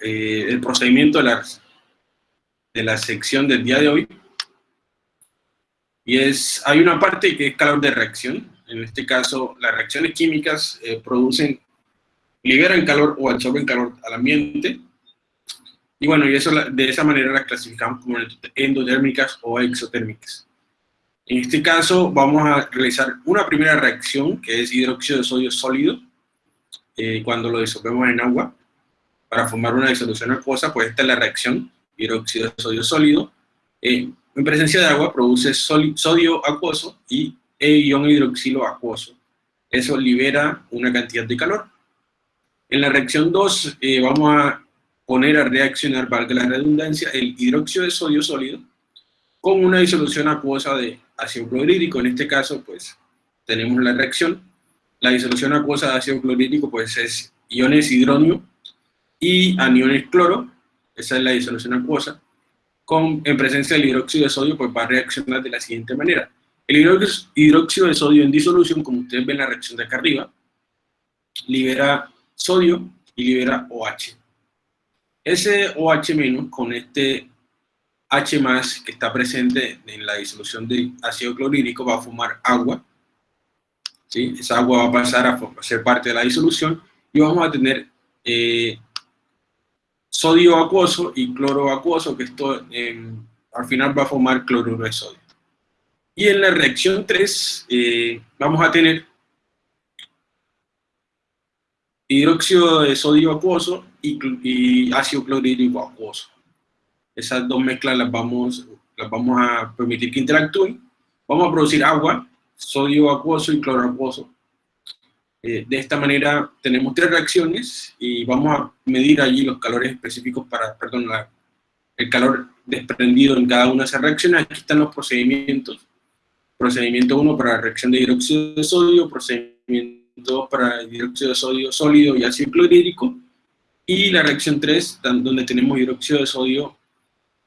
eh, el procedimiento de la, de la sección del día de hoy. Y es, hay una parte que es calor de reacción. En este caso, las reacciones químicas eh, producen, liberan calor o absorben calor al ambiente. Y bueno, y eso, de esa manera las clasificamos como endotérmicas o exotérmicas. En este caso vamos a realizar una primera reacción que es hidróxido de sodio sólido eh, cuando lo disolvemos en agua para formar una disolución acuosa, pues esta es la reacción hidróxido de sodio sólido. Eh, en presencia de agua produce sodio acuoso y ion hidroxilo acuoso. Eso libera una cantidad de calor. En la reacción 2 eh, vamos a poner a reaccionar, valga la redundancia, el hidróxido de sodio sólido con una disolución acuosa de ácido clorhídrico. En este caso, pues, tenemos la reacción. La disolución acuosa de ácido clorhídrico, pues, es iones hidrónio y aniones cloro. Esa es la disolución acuosa. Con, en presencia del hidróxido de sodio, pues, va a reaccionar de la siguiente manera. El hidróxido de sodio en disolución, como ustedes ven en la reacción de acá arriba, libera sodio y libera OH. Ese OH- con este H que está presente en la disolución de ácido clorhídrico va a formar agua. ¿sí? Esa agua va a pasar a ser parte de la disolución y vamos a tener eh, sodio acuoso y cloro acuoso, que esto al final va a formar cloruro de sodio. Y en la reacción 3 eh, vamos a tener hidróxido de sodio acuoso y, ácido clorhídrico acuoso. Esas dos mezclas las vamos, las vamos a permitir que interactúen. Vamos a producir agua, sodio acuoso y cloro acuoso. Eh, de esta manera tenemos tres reacciones y vamos a medir allí los calores específicos para, perdón, el calor desprendido en cada una de esas reacciones. Aquí están los procedimientos. Procedimiento 1 para la reacción de hidróxido de sodio, procedimiento 2 para hidróxido de sodio sólido y ácido clorhídrico, y la reacción 3, donde tenemos hidróxido de sodio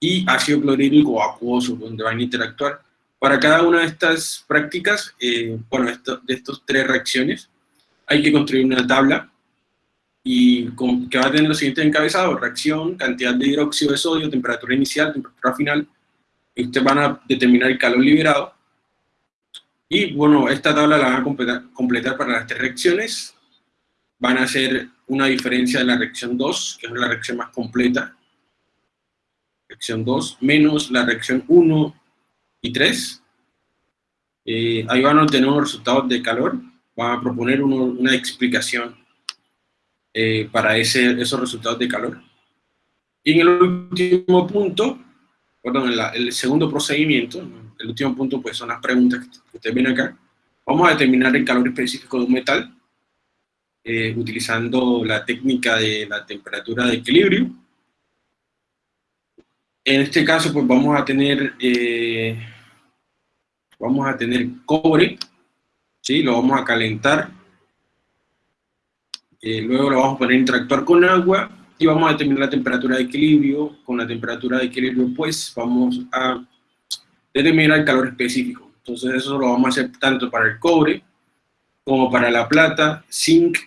y ácido clorhídrico acuoso, donde van a interactuar. Para cada una de estas prácticas, eh, bueno, de estas tres reacciones, hay que construir una tabla y que va a tener los siguientes encabezados, reacción, cantidad de hidróxido de sodio, temperatura inicial, temperatura final, y ustedes van a determinar el calor liberado, y bueno, esta tabla la van a completar, para las tres reacciones, van a hacer una diferencia de la reacción 2, que es la reacción más completa, reacción 2, menos la reacción 1 y 3. Eh, ahí van a obtener unos resultados de calor, van a proponer una explicación eh, para ese, esos resultados de calor. Y en el último punto, perdón, en el segundo procedimiento, el último punto pues son las preguntas que ustedes ven acá. Vamos a determinar el calor específico de un metal, eh, utilizando la técnica de la temperatura de equilibrio. En este caso, pues vamos a tener, eh, vamos a tener cobre, ¿sí? lo vamos a calentar, eh, luego lo vamos a poner a interactuar con agua, y vamos a determinar la temperatura de equilibrio, con la temperatura de equilibrio pues vamos a determinar el calor específico. Entonces eso lo vamos a hacer tanto para el cobre, como para la plata, zinc,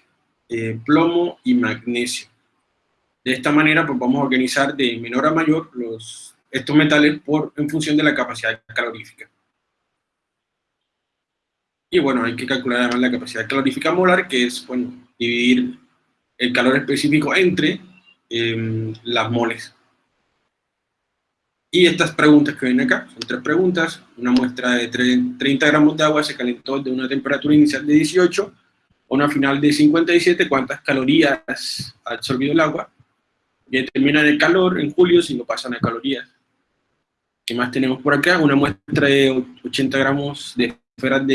eh, plomo y magnesio. De esta manera pues vamos a organizar de menor a mayor los, estos metales por, en función de la capacidad calorífica. Y bueno, hay que calcular además la capacidad calorífica molar, que es, bueno, dividir el calor específico entre em, las moles. Y estas preguntas que ven acá, son tres preguntas, una muestra de 30 gramos de agua se calentó de una temperatura inicial de 18 a una final de 57, ¿cuántas calorías ha absorbido el agua? Y determinan el calor en julio si lo pasan a calorías. ¿Qué más tenemos por acá? Una muestra de 80 gramos de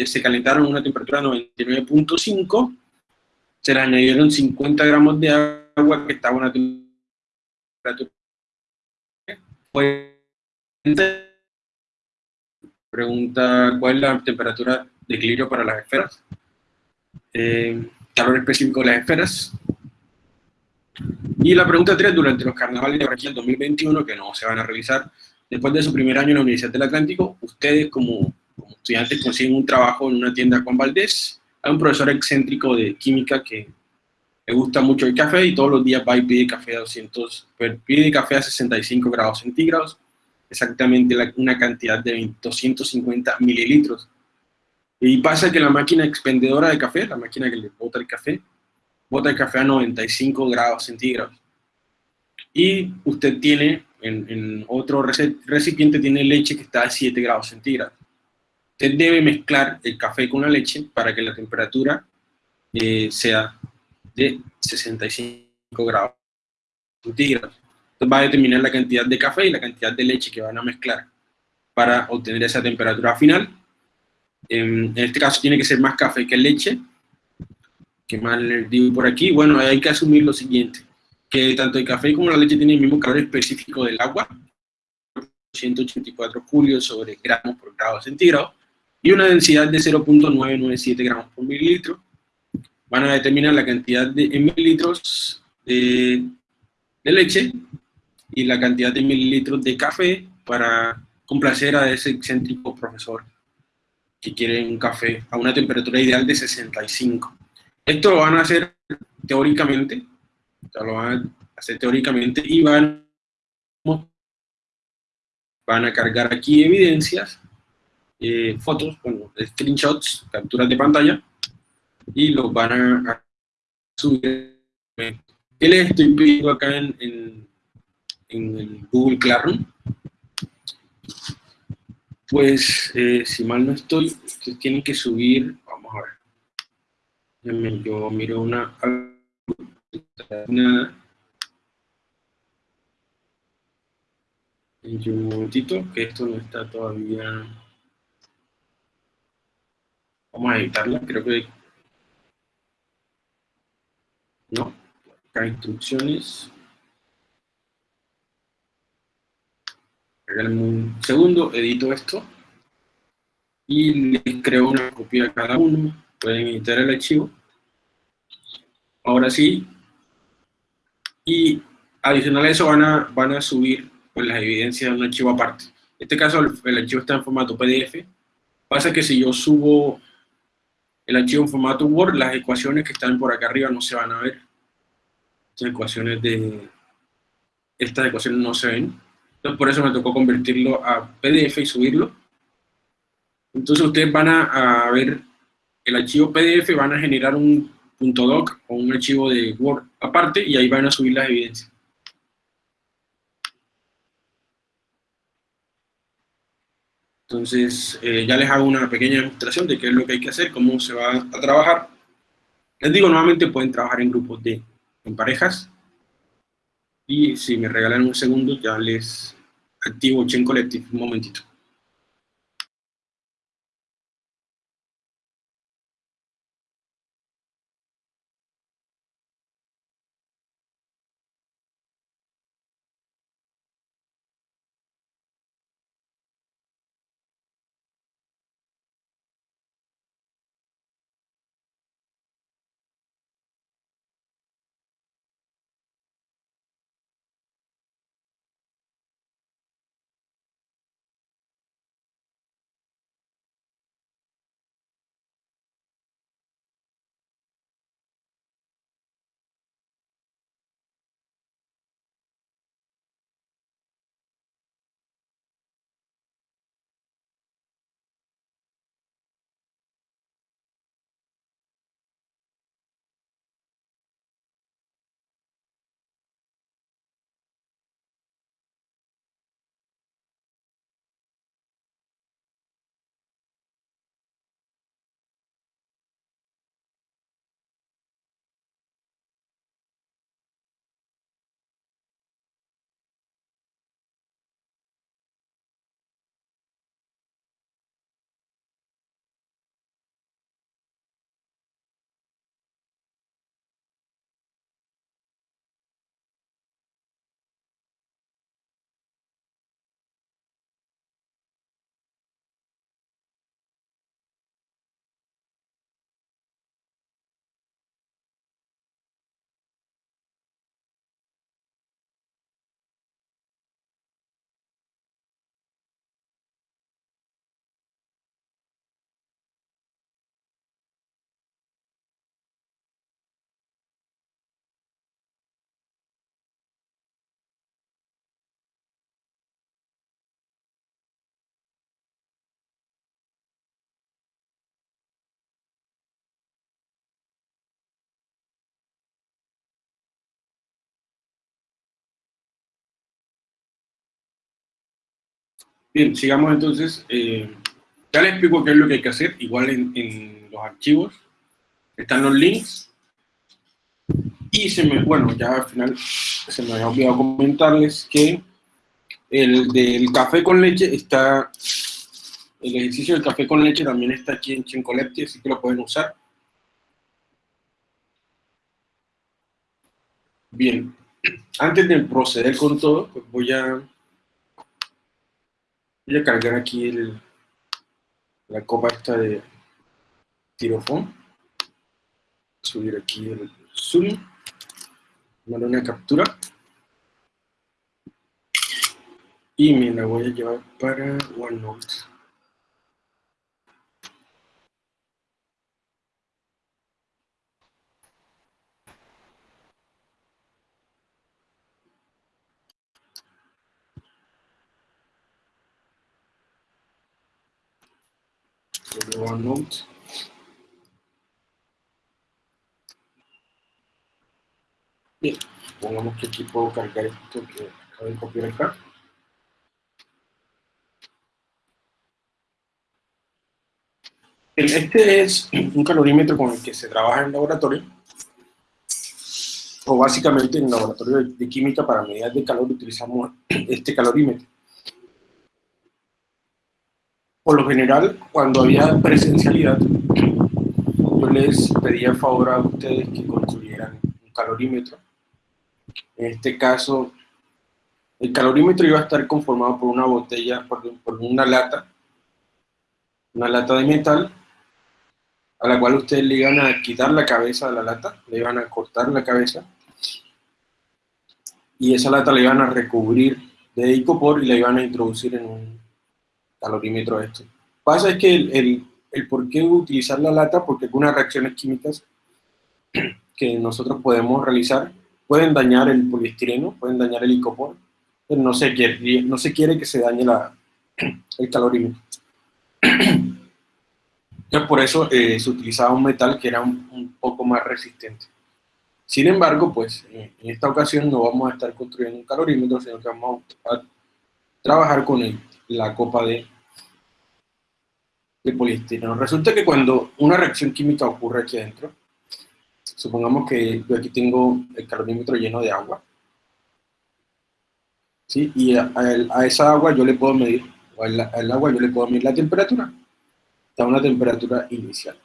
se calentaron a una temperatura de 99.5, se le añadieron 50 gramos de agua que estaba a una temperatura Pregunta, ¿cuál es la temperatura de equilibrio para las esferas? Eh, calor específico de las esferas. Y la pregunta 3, durante los carnavales de Barranquilla 2021, que no se van a realizar, después de su primer año en la Universidad del Atlántico, ustedes como, estudiantes consiguen un trabajo en una tienda con Valdés, hay un profesor excéntrico de química que le gusta mucho el café y todos los días va y pide café a 200, pide café a 65 grados centígrados, exactamente una cantidad de 250 mililitros. Y pasa que la máquina expendedora de café, la máquina que le bota el café, bota el café a 95 grados centígrados. Y usted tiene, en, otro recipiente, tiene leche que está a 7 grados centígrados. Usted debe mezclar el café con la leche para que la temperatura eh, sea de 65 grados centígrados. Entonces va a determinar la cantidad de café y la cantidad de leche que van a mezclar para obtener esa temperatura final. En este caso tiene que ser más café que leche. ¿Qué más les digo por aquí? Bueno, hay que asumir lo siguiente, que tanto el café como la leche tienen el mismo calor específico del agua, 184 julios sobre gramos por grado centígrado, y una densidad de 0.997 gramos por mililitro, van a determinar la cantidad de mililitros de, leche y la cantidad de mililitros de café para complacer a ese excéntrico profesor que quiere un café a una temperatura ideal de 65. Esto lo van a hacer teóricamente, lo van a hacer teóricamente y van, van a cargar aquí evidencias, eh, fotos, bueno, screenshots, capturas de pantalla, y los van a, subir. ¿Qué les estoy pidiendo acá en, en, el Google Classroom? Pues, eh, si mal no estoy, ustedes tienen que subir, vamos a ver. Yo miro una, una un momentito, que esto no está todavía... Vamos a editarla, creo que no, acá instrucciones. Un segundo, edito esto. Y les creo una copia a cada uno. Pueden editar el archivo. Ahora sí. Y adicional a eso van a, van a subir pues, las evidencias de un archivo aparte. En este caso el, archivo está en formato PDF. Pasa que si yo subo el archivo en formato Word, las ecuaciones que están por acá arriba no se van a ver. Estas ecuaciones de... Estas ecuaciones no se ven. Entonces por eso me tocó convertirlo a PDF y subirlo. Entonces ustedes van a, ver el archivo PDF, van a generar un .doc o un archivo de Word aparte y ahí van a subir las evidencias. Entonces, eh, ya les hago una pequeña demostración de qué es lo que hay que hacer, cómo se va a trabajar. Les digo, nuevamente pueden trabajar en grupos de en parejas. Y si me regalan un segundo, ya les activo Chain Collective un momentito. Bien, sigamos entonces. Eh, ya les explico qué es lo que hay que hacer. Igual en, los archivos están los links. Y se me, bueno, ya al final se me había olvidado comentarles que el del café con leche está, el ejercicio del café con leche también está aquí en Chencolepti, así que lo pueden usar. Bien, antes de proceder con todo, pues voy a, voy a cargar aquí el, la copa esta de tirofón. Subir aquí el zoom, darle una captura. Y me la voy a llevar para OneNote. OneNote. Bien, pongamos que aquí puedo cargar esto que acabo de copiar acá. Este es un calorímetro con el que se trabaja en el laboratorio, o básicamente en el laboratorio de química para medidas de calor utilizamos este calorímetro. Por lo general, cuando había presencialidad, yo les pedía favor a ustedes que construyeran un calorímetro. En este caso, el calorímetro iba a estar conformado por una botella, por, por una lata, una lata de metal, a la cual ustedes le iban a quitar la cabeza de la lata, le iban a cortar la cabeza, y esa lata la iban a recubrir de icopor y la iban a introducir en un calorímetro esto. Pasa es que el, el, por qué utilizar la lata, porque algunas reacciones químicas que nosotros podemos realizar pueden dañar el poliestireno, pueden dañar el icopor, pero no se quiere, no se quiere que se dañe la, el calorímetro. Entonces, por eso eh, se utilizaba un metal que era un, poco más resistente. Sin embargo, pues en esta ocasión no vamos a estar construyendo un calorímetro, sino que vamos a trabajar con la copa de de poliestireno. Resulta que cuando una reacción química ocurre aquí adentro, supongamos que yo aquí tengo el calorímetro lleno de agua, ¿sí? y a, esa agua yo le puedo medir, o al, agua yo le puedo medir la temperatura, a una temperatura inicial.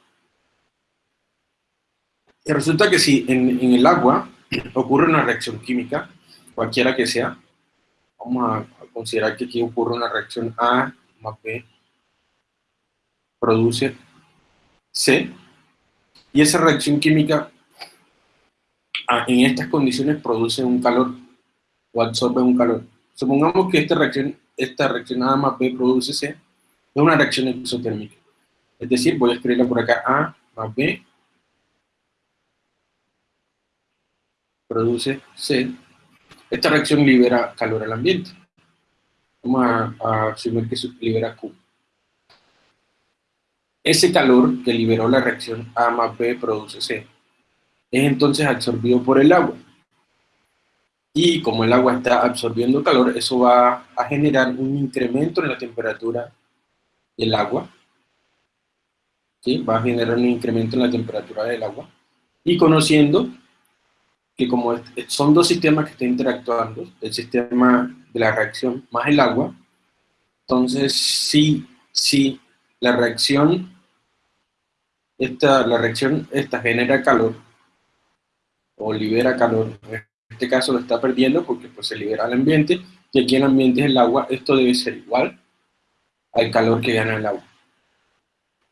Y resulta que si en, en el agua ocurre una reacción química, cualquiera que sea, vamos a considerar que aquí ocurre una reacción A más B produce C, y esa reacción química ah, en estas condiciones produce un calor o absorbe un calor. Supongamos que esta reacción, esta reacción A más B produce C, es una reacción exotérmica. Es decir, voy a escribirla por acá, A más B produce C. Esta reacción libera calor al ambiente. Vamos a, a asumir que libera Q. Ese calor que liberó la reacción A más B produce C. Es entonces absorbido por el agua. Y como el agua está absorbiendo calor, eso va a generar un incremento en la temperatura del agua. ¿Sí? Va a generar un incremento en la temperatura del agua. Y conociendo que como son dos sistemas que están interactuando, el sistema de la reacción más el agua, entonces sí, sí la reacción, esta, la reacción esta genera calor o libera calor. En este caso lo está perdiendo porque pues, se libera al ambiente y aquí el ambiente es el agua. Esto debe ser igual al calor que gana el agua.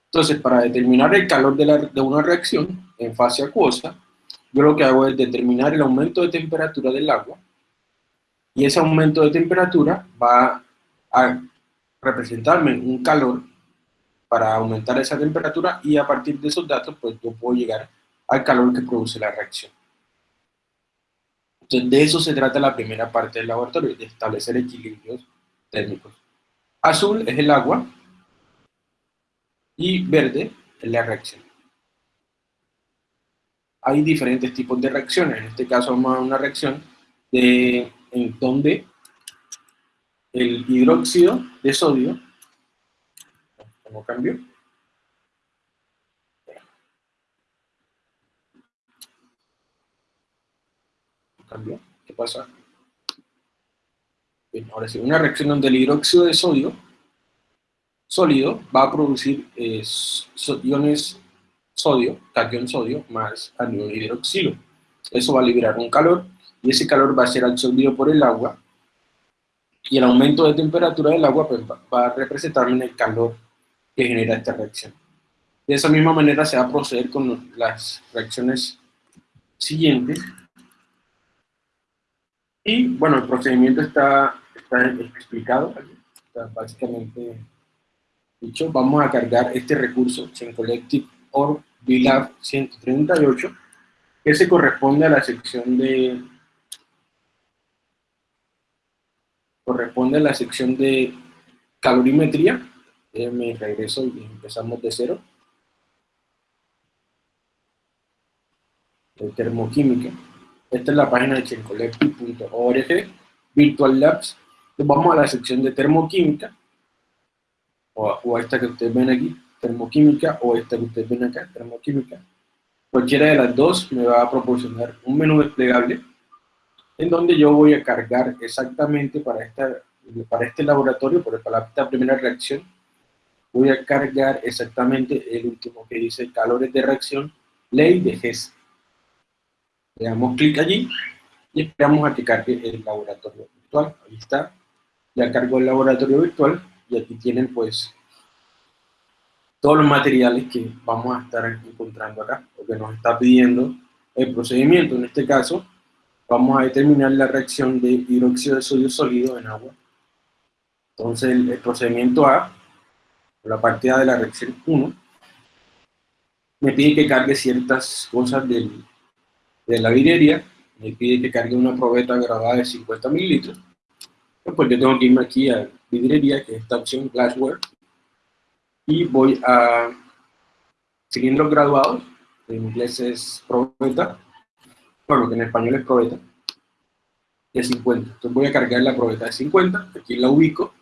Entonces, para determinar el calor de, la, de una reacción en fase acuosa, yo lo que hago es determinar el aumento de temperatura del agua y ese aumento de temperatura va a representarme un calor para aumentar esa temperatura y a partir de esos datos pues yo puedo llegar al calor que produce la reacción. Entonces de eso se trata la primera parte del laboratorio, de establecer equilibrios térmicos. Azul es el agua y verde es la reacción. Hay diferentes tipos de reacciones, en este caso vamos a una reacción de, en donde el hidróxido de sodio, ¿cómo cambio? ¿Cambió? ¿Qué pasa? Ahora sí, una reacción donde el hidróxido de sodio sólido va a producir eh, iones sodio, catión sodio, más anión hidroxilo. Eso va a liberar un calor, y ese calor va a ser absorbido por el agua, y el aumento de temperatura del agua pues, va a representar el calor que genera esta reacción. De esa misma manera se va a proceder con las reacciones siguientes. Y bueno, el procedimiento está, explicado, está básicamente dicho. Vamos a cargar este recurso, Collective or VLAB 138, que se corresponde a la sección de corresponde a la sección de calorimetría. Me regreso y empezamos de cero. De termoquímica. Esta es la página de chencollective.org, Virtual Labs. vamos a la sección de termoquímica, o, o esta que ustedes ven aquí, termoquímica, o esta que ustedes ven acá, termoquímica. Cualquiera de las dos me va a proporcionar un menú desplegable en donde yo voy a cargar exactamente para, esta, para este laboratorio, para esta primera reacción, voy a cargar exactamente el último que dice calores de reacción, ley de Hess. Le damos clic allí y esperamos a que cargue el laboratorio virtual. Ahí está, ya cargó el laboratorio virtual y aquí tienen pues todos los materiales que vamos a estar encontrando acá, porque nos está pidiendo el procedimiento, en este caso, vamos a determinar la reacción de hidróxido de sodio sólido en agua. Entonces, el, procedimiento A, la parte A de la reacción 1, me pide que cargue ciertas cosas de la vidrería, me pide que cargue una probeta grabada de 50 mililitros, pues yo tengo que irme aquí a vidrería, que es esta opción, glassware, y voy a cilindros graduados, en inglés es probeta, bueno, que en español es probeta, de 50. Entonces voy a cargar la probeta de 50, aquí la ubico,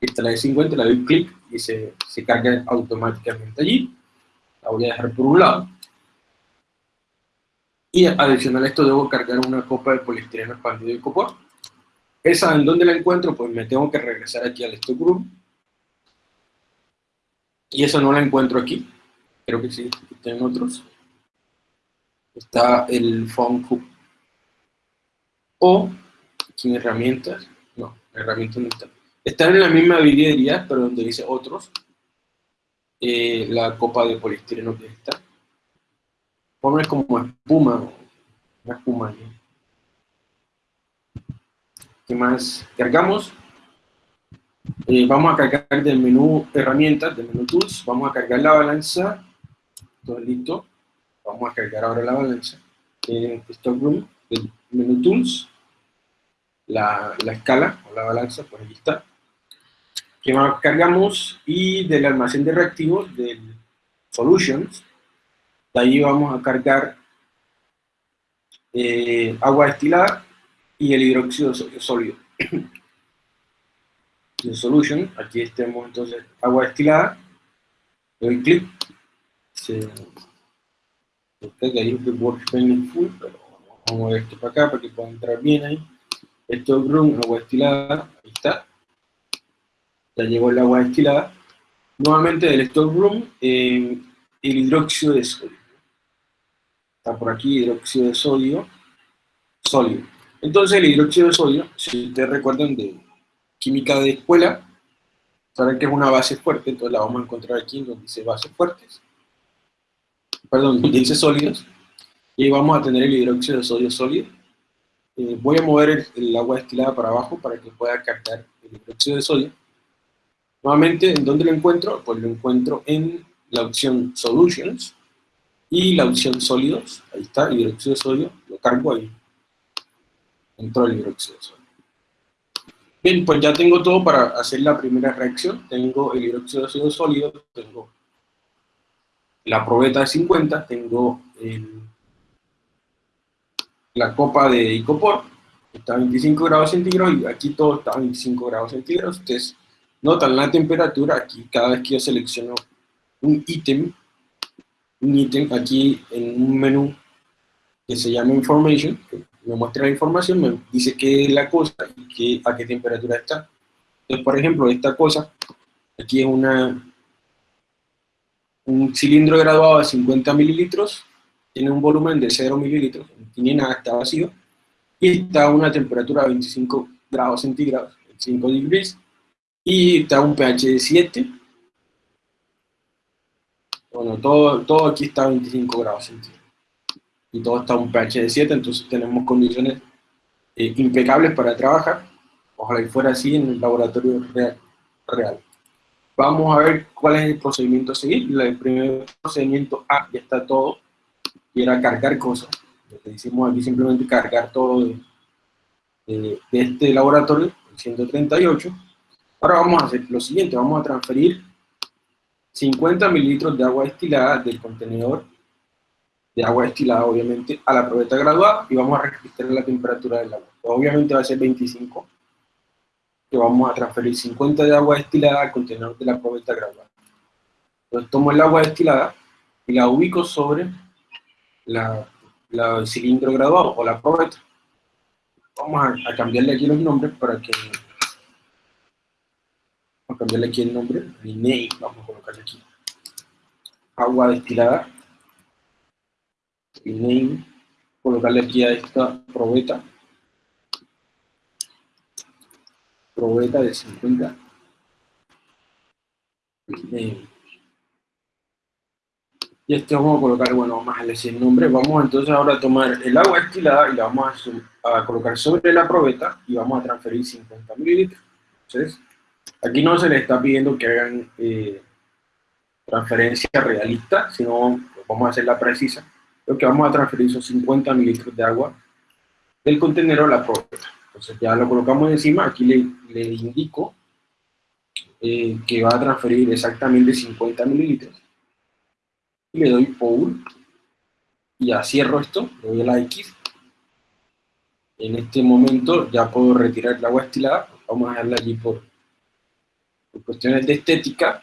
esta la de 50, le doy clic y se, se carga automáticamente allí. La voy a dejar por un lado. Y adicional a esto debo cargar una copa de poliestireno expandido y copor. Esa, ¿en dónde la encuentro? Pues me tengo que regresar aquí al stockroom. Y eso no la encuentro aquí. Creo que sí, aquí tienen otros está el phone hub. O, aquí en herramientas, no, herramientas no está. Están en la misma vidriería, pero donde dice otros, eh, la copa de poliestireno que está. Pone como espuma, una espuma. ¿Qué más? Cargamos. Eh, vamos a cargar del menú herramientas, del menú tools, vamos a cargar la balanza, todo listo Vamos a cargar ahora la balanza. En Stockroom, el menú Tools, la, la, escala o la balanza, por ahí está. Que cargamos y del almacén de reactivos, del Solutions, de ahí vamos a cargar eh, agua destilada y el hidróxido sólido. de Solution, aquí tenemos entonces agua destilada, doy clic, se que ahí que workspace full, pero vamos a mover esto para acá para que pueda entrar bien ahí. Esto es room, agua destilada, ahí está. Ya llegó el agua destilada. Nuevamente del stockroom, eh, el hidróxido de sodio. Está por aquí, hidróxido de sodio, sólido. Entonces el hidróxido de sodio, si ustedes recuerdan de química de escuela, saben que es una base fuerte, entonces la vamos a encontrar aquí donde dice bases fuertes perdón, dice sólidos, y vamos a tener el hidróxido de sodio sólido. Eh, voy a mover el, agua destilada para abajo para que pueda captar el hidróxido de sodio. Nuevamente, ¿en dónde lo encuentro? Pues lo encuentro en la opción Solutions y la opción Sólidos. Ahí está, hidróxido de sodio, lo cargo ahí. Entró el hidróxido de sodio. Bien, pues ya tengo todo para hacer la primera reacción. Tengo el hidróxido de sodio sólido, tengo la probeta de 50, tengo la copa de icopor, está a 25 grados centígrados y aquí todo está a 25 grados centígrados. Ustedes notan la temperatura aquí cada vez que yo selecciono un ítem, un ítem aquí en un menú que se llama Information, que me muestra la información, me dice qué es la cosa y a qué temperatura está. Entonces, por ejemplo, esta cosa, aquí es una, un cilindro graduado de 50 mililitros, tiene un volumen de 0 mililitros, no tiene nada, está vacío, y está a una temperatura de 25 grados centígrados, 5 degrees, y está un pH de 7. Bueno, todo, todo aquí está a 25 grados centígrados. Y todo está a un pH de 7, entonces tenemos condiciones eh, impecables para trabajar. Ojalá que fuera así en el laboratorio real. real. Vamos a ver cuál es el procedimiento a seguir. El primer procedimiento A ya está todo, y era cargar cosas. Lo que hicimos aquí simplemente cargar todo de, de, este laboratorio, el 138. Ahora vamos a hacer lo siguiente, vamos a transferir 50 mililitros de agua destilada del contenedor de agua destilada, obviamente, a la probeta graduada y vamos a registrar la temperatura del agua. Obviamente va a ser 25, que vamos a transferir 50 de agua destilada al contenedor de la probeta graduada. Entonces tomo el agua destilada y la ubico sobre la, el cilindro graduado o la probeta. Vamos a, a, cambiarle aquí los nombres para que... A cambiarle aquí el nombre, rename, vamos a colocarle aquí. Agua destilada. Rename. Colocarle aquí a esta probeta. Probeta de 50. Rename. Y este vamos a colocar, bueno, vamos a elegir el nombre. Vamos entonces ahora a tomar el agua estilada y la vamos a, colocar sobre la probeta y vamos a transferir 50 mililitros. Entonces, aquí no se le está pidiendo que hagan eh, transferencia realista, sino vamos a hacer la precisa. Lo que vamos a transferir son 50 mililitros de agua del contenedor a la probeta. Entonces ya lo colocamos encima, aquí le, le indico eh, que va a transferir exactamente 50 mililitros le doy Power y ya cierro esto, le doy a la X. En este momento ya puedo retirar el agua estilada, vamos a dejarla allí por, cuestiones de estética,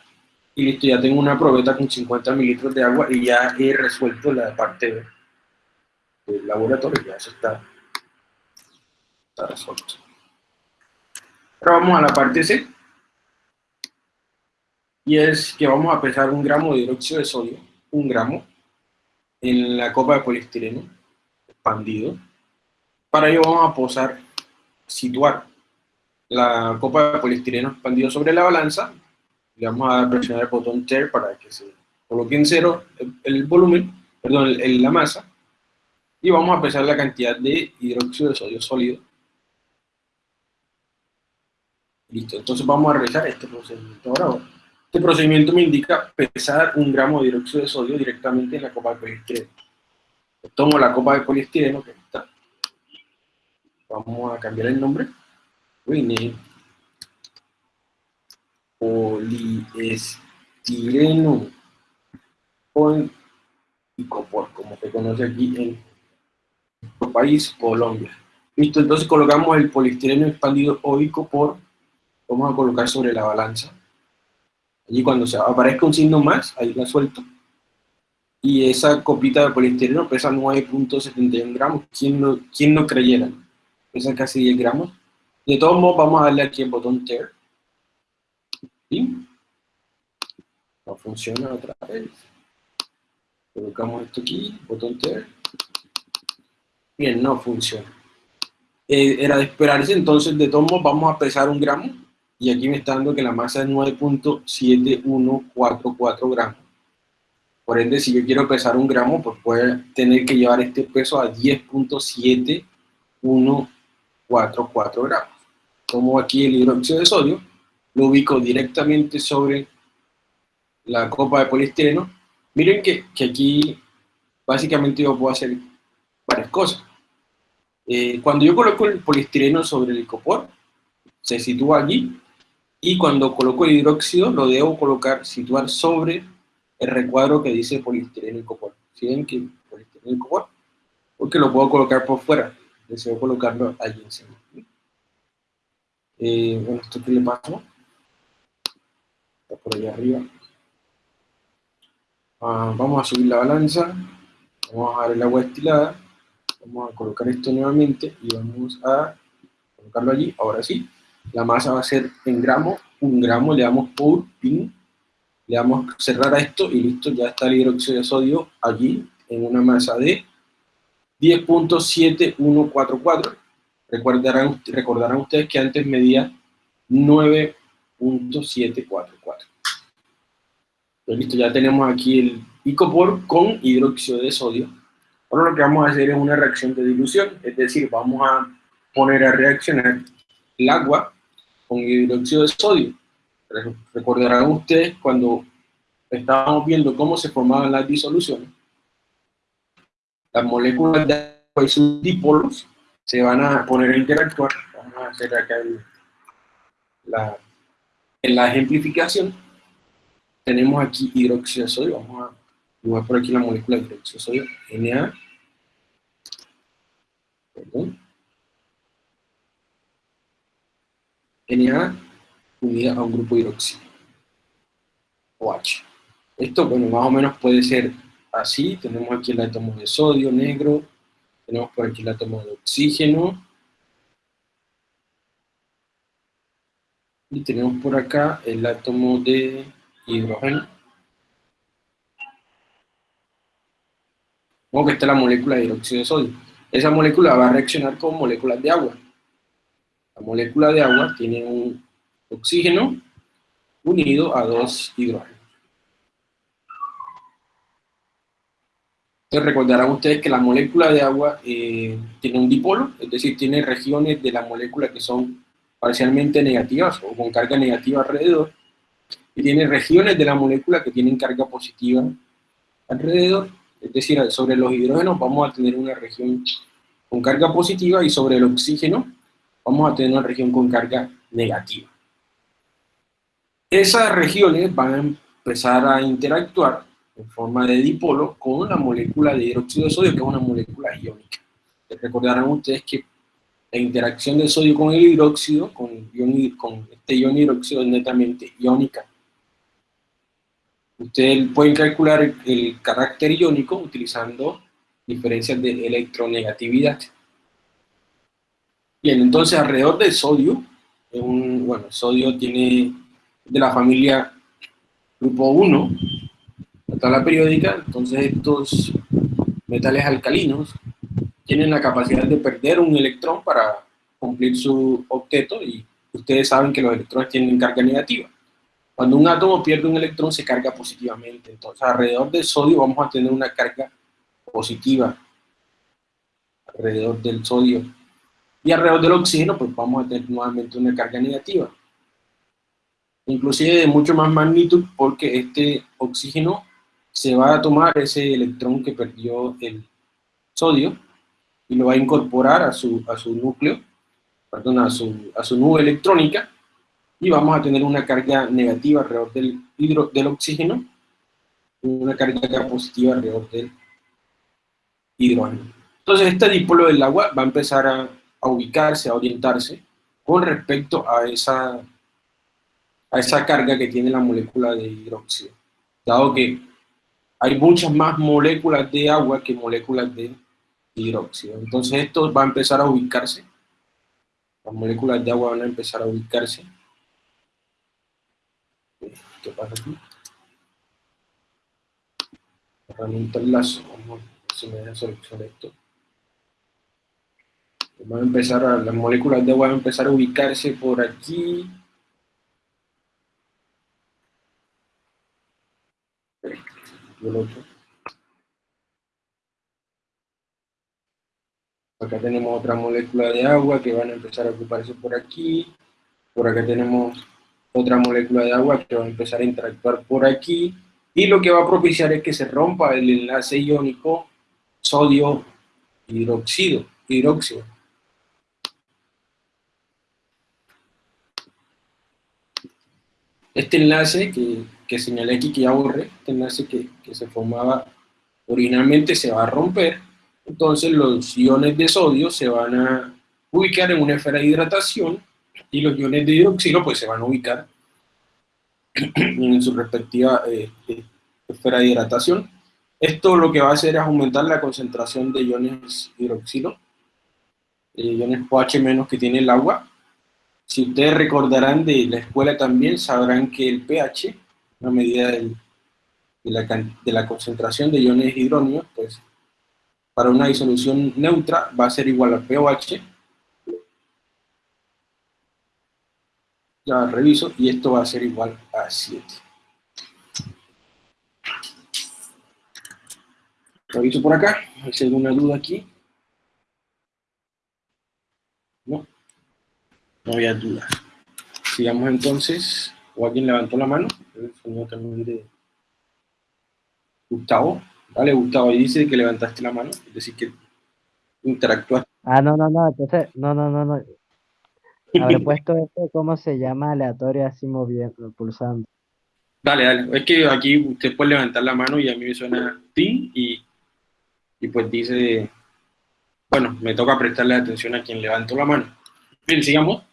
y listo, ya tengo una probeta con 50 mililitros de agua y ya he resuelto la parte del laboratorio, ya eso está, está resuelto. Ahora vamos a la parte C, y es que vamos a pesar un gramo de hidróxido de sodio un gramo en la copa de poliestireno expandido. Para ello vamos a posar, situar la copa de poliestireno expandido sobre la balanza. Le vamos a presionar el botón TER para que se coloque en cero el, volumen, perdón, la masa. Y vamos a pesar la cantidad de hidróxido de sodio sólido. Listo, entonces vamos a realizar este procedimiento ahora. Este procedimiento me indica pesar un gramo de hidróxido de sodio directamente en la copa de poliestireno. Tomo la copa de poliestireno que está. Vamos a cambiar el nombre. Rename. Poliestireno. Con icopor, como se conoce aquí en nuestro país, Colombia. Listo, entonces colocamos el poliestireno expandido o icopor. Vamos a colocar sobre la balanza Allí cuando se aparezca un signo más, ahí la suelto. Y esa copita de poliestireno pesa 9.71 gramos. ¿Quién no, ¿Quién no creyera? Pesa casi 10 gramos. De todos modos, vamos a darle aquí el botón Tear. ¿Sí? No funciona otra vez. Colocamos esto aquí, botón Tear. Bien, no funciona. Eh, era de esperarse, entonces de todos modos vamos a pesar un gramo y aquí me está dando que la masa es 9.7144 gramos. Por ende, si yo quiero pesar un gramo, pues puedo tener que llevar este peso a 10.7144 gramos. Tomo aquí el hidróxido de sodio, lo ubico directamente sobre la copa de poliestireno. Miren que, que aquí básicamente yo puedo hacer varias cosas. Eh, cuando yo coloco el poliestireno sobre el icopor, se sitúa allí y cuando coloco el hidróxido lo debo colocar, situar sobre el recuadro que dice poliestireno y copor. ¿Sí ven que poliestireno y copor? Porque lo puedo colocar por fuera deseo colocarlo allí encima. Eh, bueno, ¿esto qué le pasó? Está por allá arriba. Ah, vamos a subir la balanza, vamos a dar el agua destilada, vamos a colocar esto nuevamente y vamos a colocarlo allí, ahora sí. La masa va a ser en gramos, un gramo, le damos por pin, le damos cerrar a esto y listo, ya está el hidróxido de sodio allí en una masa de 10.7144. Recordarán, recordarán ustedes que antes medía 9.744. Pues listo, ya tenemos aquí el icopor con hidróxido de sodio. Ahora lo que vamos a hacer es una reacción de dilución, es decir, vamos a poner a reaccionar el agua con hidróxido de sodio. Recordarán ustedes cuando estábamos viendo cómo se formaban las disoluciones, las moléculas de agua y sus dipolos se van a poner a interactuar. Vamos a hacer acá la, en la ejemplificación. Tenemos aquí hidróxido de sodio. Vamos a dibujar por aquí la molécula de hidróxido de sodio, Na. Perdón. Na unida a un grupo hidróxido. OH. Esto, bueno, más o menos puede ser así. Tenemos aquí el átomo de sodio negro, tenemos por aquí el átomo de oxígeno, y tenemos por acá el átomo de hidrógeno. Como que está la molécula de hidróxido de sodio. Esa molécula va a reaccionar con moléculas de agua. La molécula de agua tiene un oxígeno unido a dos hidrógenos. Entonces recordarán ustedes que la molécula de agua eh, tiene un dipolo, es decir, tiene regiones de la molécula que son parcialmente negativas o con carga negativa alrededor, y tiene regiones de la molécula que tienen carga positiva alrededor, es decir, sobre los hidrógenos vamos a tener una región con carga positiva y sobre el oxígeno vamos a tener una región con carga negativa. Esas regiones van a empezar a interactuar en forma de dipolo con la molécula de hidróxido de sodio, que es una molécula iónica. Recordarán ustedes que la interacción del sodio con el hidróxido, con, con este ion hidróxido es netamente iónica. Ustedes pueden calcular el, carácter iónico utilizando diferencias de electronegatividad. Bien, entonces alrededor del sodio, un, bueno, el sodio tiene de la familia grupo 1, la periódica, entonces estos metales alcalinos tienen la capacidad de perder un electrón para cumplir su octeto y ustedes saben que los electrones tienen carga negativa. Cuando un átomo pierde un electrón se carga positivamente, entonces alrededor del sodio vamos a tener una carga positiva. Alrededor del sodio. Y alrededor del oxígeno pues vamos a tener nuevamente una carga negativa. Inclusive de mucho más magnitud porque este oxígeno se va a tomar ese electrón que perdió el sodio y lo va a incorporar a su, a su núcleo, perdón, a su, a su nube electrónica y vamos a tener una carga negativa alrededor del, hidro, del oxígeno y una carga positiva alrededor del hidrógeno. Entonces este dipolo del agua va a empezar a, a ubicarse, a orientarse con respecto a esa a esa carga que tiene la molécula de hidróxido, dado que hay muchas más moléculas de agua que moléculas de hidróxido. Entonces esto va a empezar a ubicarse, las moléculas de agua van a empezar a ubicarse. ¿Qué pasa aquí? Herramienta enlazo, vamos a si me deja esto. Van a empezar a, las moléculas de agua van a empezar a ubicarse por aquí, Acá tenemos otra molécula de agua que van a empezar a ocuparse por aquí. Por acá tenemos otra molécula de agua que va a empezar a interactuar por aquí. Y lo que va a propiciar es que se rompa el enlace iónico sodio hidróxido, hidróxido. Este enlace que que señalé aquí que ya borré, enlace que, que se formaba originalmente se va a romper entonces los iones de sodio se van a ubicar en una esfera de hidratación y los iones de hidroxilo pues se van a ubicar en su respectiva eh, eh, esfera de hidratación. Esto lo que va a hacer es aumentar la concentración de iones hidroxilo, eh, iones OH menos que tiene el agua. Si ustedes recordarán de la escuela también, sabrán que el pH, una medida de, la, concentración de iones hidróneos, pues para una disolución neutra va a ser igual a pOH. Ya reviso, y esto va a ser igual a 7. Reviso por acá, hay alguna duda aquí. No, no había dudas. Sigamos entonces, o alguien levantó la mano, señor también de Gustavo. Dale, Gustavo, y dice que levantaste la mano, es decir, que interactuaste. Ah, no, no, no, entonces, no, no, no, no. Habré puesto esto, ¿cómo se llama? Aleatorio así moviendo, pulsando. Dale, dale. Es que aquí usted puede levantar la mano y a mí me suena ti y, y pues dice, bueno, me toca prestarle atención a quien levantó la mano. Bien, sigamos.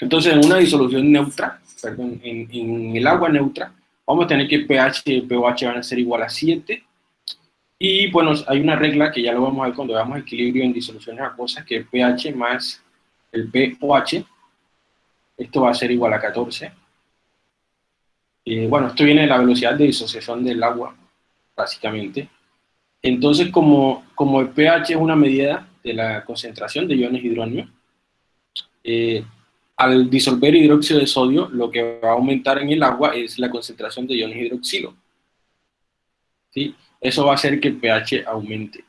Entonces, en una disolución neutra, en, en el agua neutra, vamos a tener que pH y pOH van a ser igual a 7 y bueno, hay una regla que ya lo vamos a ver cuando veamos equilibrio en disoluciones acuosas, que es pH más el pOH. Esto va a ser igual a 14. bueno, esto viene de la velocidad de disociación del agua, básicamente. Entonces, como, como el pH es una medida de la concentración de iones hidróneos, eh, al disolver hidróxido de sodio, lo que va a aumentar en el agua es la concentración de iones hidroxilo. ¿Sí? eso va a hacer que el pH aumente.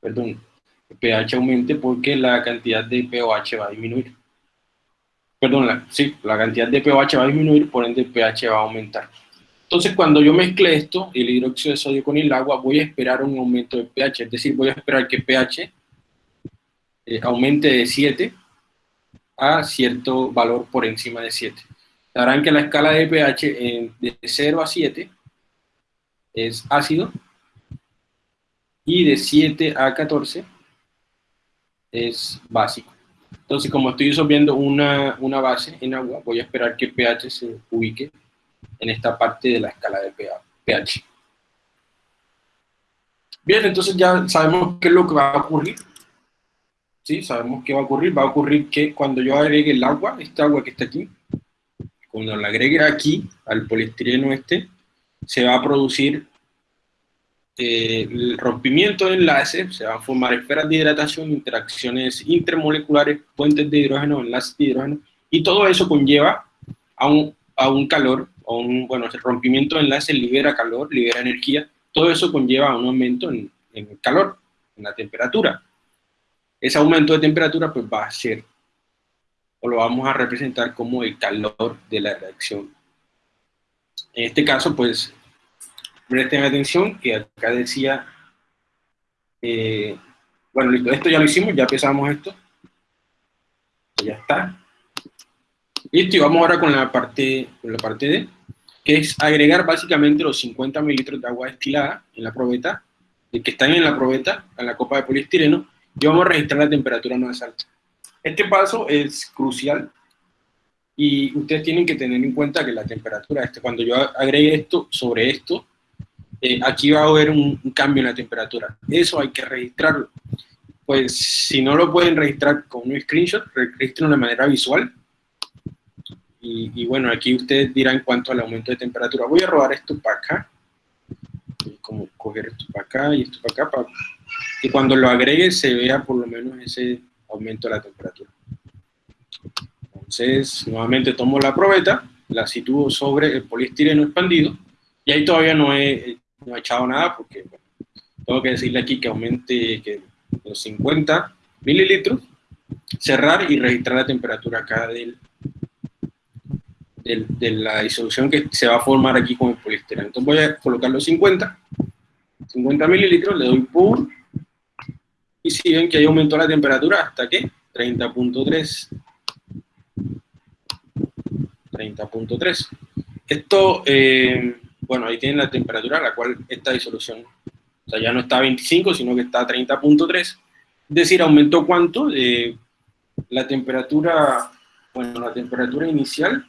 Perdón, el pH aumente porque la cantidad de pOH va a disminuir. Perdón, la, sí, la cantidad de pOH va a disminuir, por ende el pH va a aumentar. Entonces, cuando yo mezcle esto, el hidróxido de sodio con el agua, voy a esperar un aumento de pH, es decir, voy a esperar que pH eh, aumente de 7 a cierto valor por encima de 7. Sabrán que la escala de pH de 0 a 7 es ácido y de 7 a 14 es básico. Entonces, como estoy disolviendo una, una base en agua, voy a esperar que el pH se ubique en esta parte de la escala de pH. Bien, entonces ya sabemos qué es lo que va a ocurrir. ¿Sí? Sabemos qué va a ocurrir. Va a ocurrir que cuando yo agregue el agua, esta agua que está aquí, cuando la agregue aquí, al poliestireno este, se va a producir eh, el rompimiento de enlaces, se van a formar esferas de hidratación, interacciones intermoleculares, puentes de hidrógeno, enlaces de hidrógeno, y todo eso conlleva a un, a un calor, a un, bueno, el rompimiento de enlaces libera calor, libera energía, todo eso conlleva a un aumento en, en calor, en la temperatura. Ese aumento de temperatura pues va a ser, o lo vamos a representar como el calor de la reacción. En este caso, pues, presten atención que acá decía, eh, bueno, listo, esto ya lo hicimos, ya empezamos esto. Ya está. Listo, y vamos ahora con la parte, con la parte D, que es agregar básicamente los 50 mililitros de agua destilada en la probeta, que están en la probeta, en la copa de poliestireno, y vamos a registrar la temperatura más alta. Este paso es crucial y ustedes tienen que tener en cuenta que la temperatura, este, cuando yo agregue esto sobre esto, eh, aquí va a haber un, cambio en la temperatura. Eso hay que registrarlo. Pues si no lo pueden registrar con un screenshot, registren de manera visual. Y, bueno, aquí ustedes dirán cuánto al aumento de temperatura. Voy a robar esto para acá. Como coger esto para acá y esto para acá, para que cuando lo agregue se vea por lo menos ese aumento de la temperatura. Entonces, nuevamente tomo la probeta, la sitúo sobre el poliestireno expandido, y ahí todavía no he no he echado nada porque tengo que decirle aquí que aumente que los 50 mililitros, cerrar y registrar la temperatura acá del, de la disolución que se va a formar aquí con el poliestireno. Entonces voy a colocar los 50, 50 mililitros, le doy por y si ven que ahí aumentó la temperatura hasta que 30.3 30.3 esto eh, bueno, ahí tienen la temperatura a la cual esta disolución O sea, ya no está a 25, sino que está a 30.3. Es decir, aumentó cuánto? Eh, la temperatura, bueno, la temperatura inicial.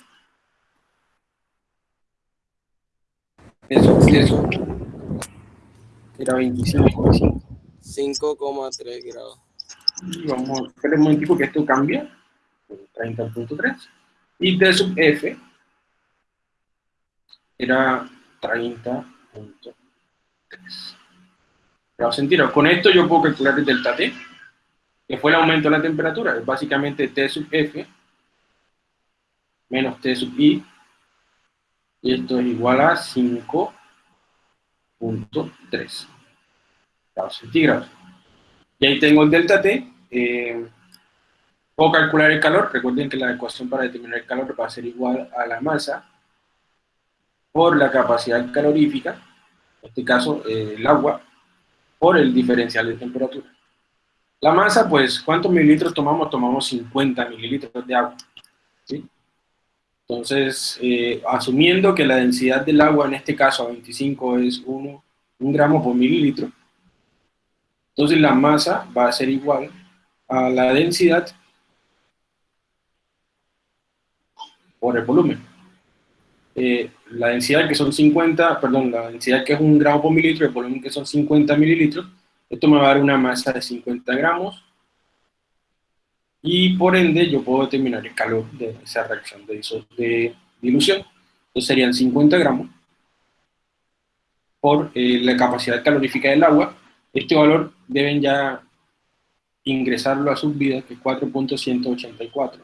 Eso, eso. Era 25. 5,3 grados. Vamos a ver un momentico que esto cambia. 30.3. Y T sub F era 30.3 grados centígrados. Con esto yo puedo calcular el delta T, que fue el aumento de la temperatura, es básicamente T sub F menos T sub I, y esto es igual a 5.3 grados centígrados. Y ahí tengo el delta T, eh, puedo calcular el calor, recuerden que la ecuación para determinar el calor va a ser igual a la masa por la capacidad calorífica, en este caso eh, el agua, por el diferencial de temperatura. La masa, pues, ¿cuántos mililitros tomamos? Tomamos 50 mililitros de agua. ¿sí? Entonces, eh, asumiendo que la densidad del agua en este caso a 25 es 1, 1 gramo por mililitro, entonces la masa va a ser igual a la densidad por el volumen. Eh, la densidad que son 50, perdón, la densidad que es un gramo por mililitro, el volumen que son 50 mililitros, esto me va a dar una masa de 50 gramos, y por ende yo puedo determinar el calor de esa reacción de, de dilución. Entonces serían 50 gramos por eh, la capacidad calorífica del agua. Este valor deben ya ingresarlo a sus vidas, que es 4.184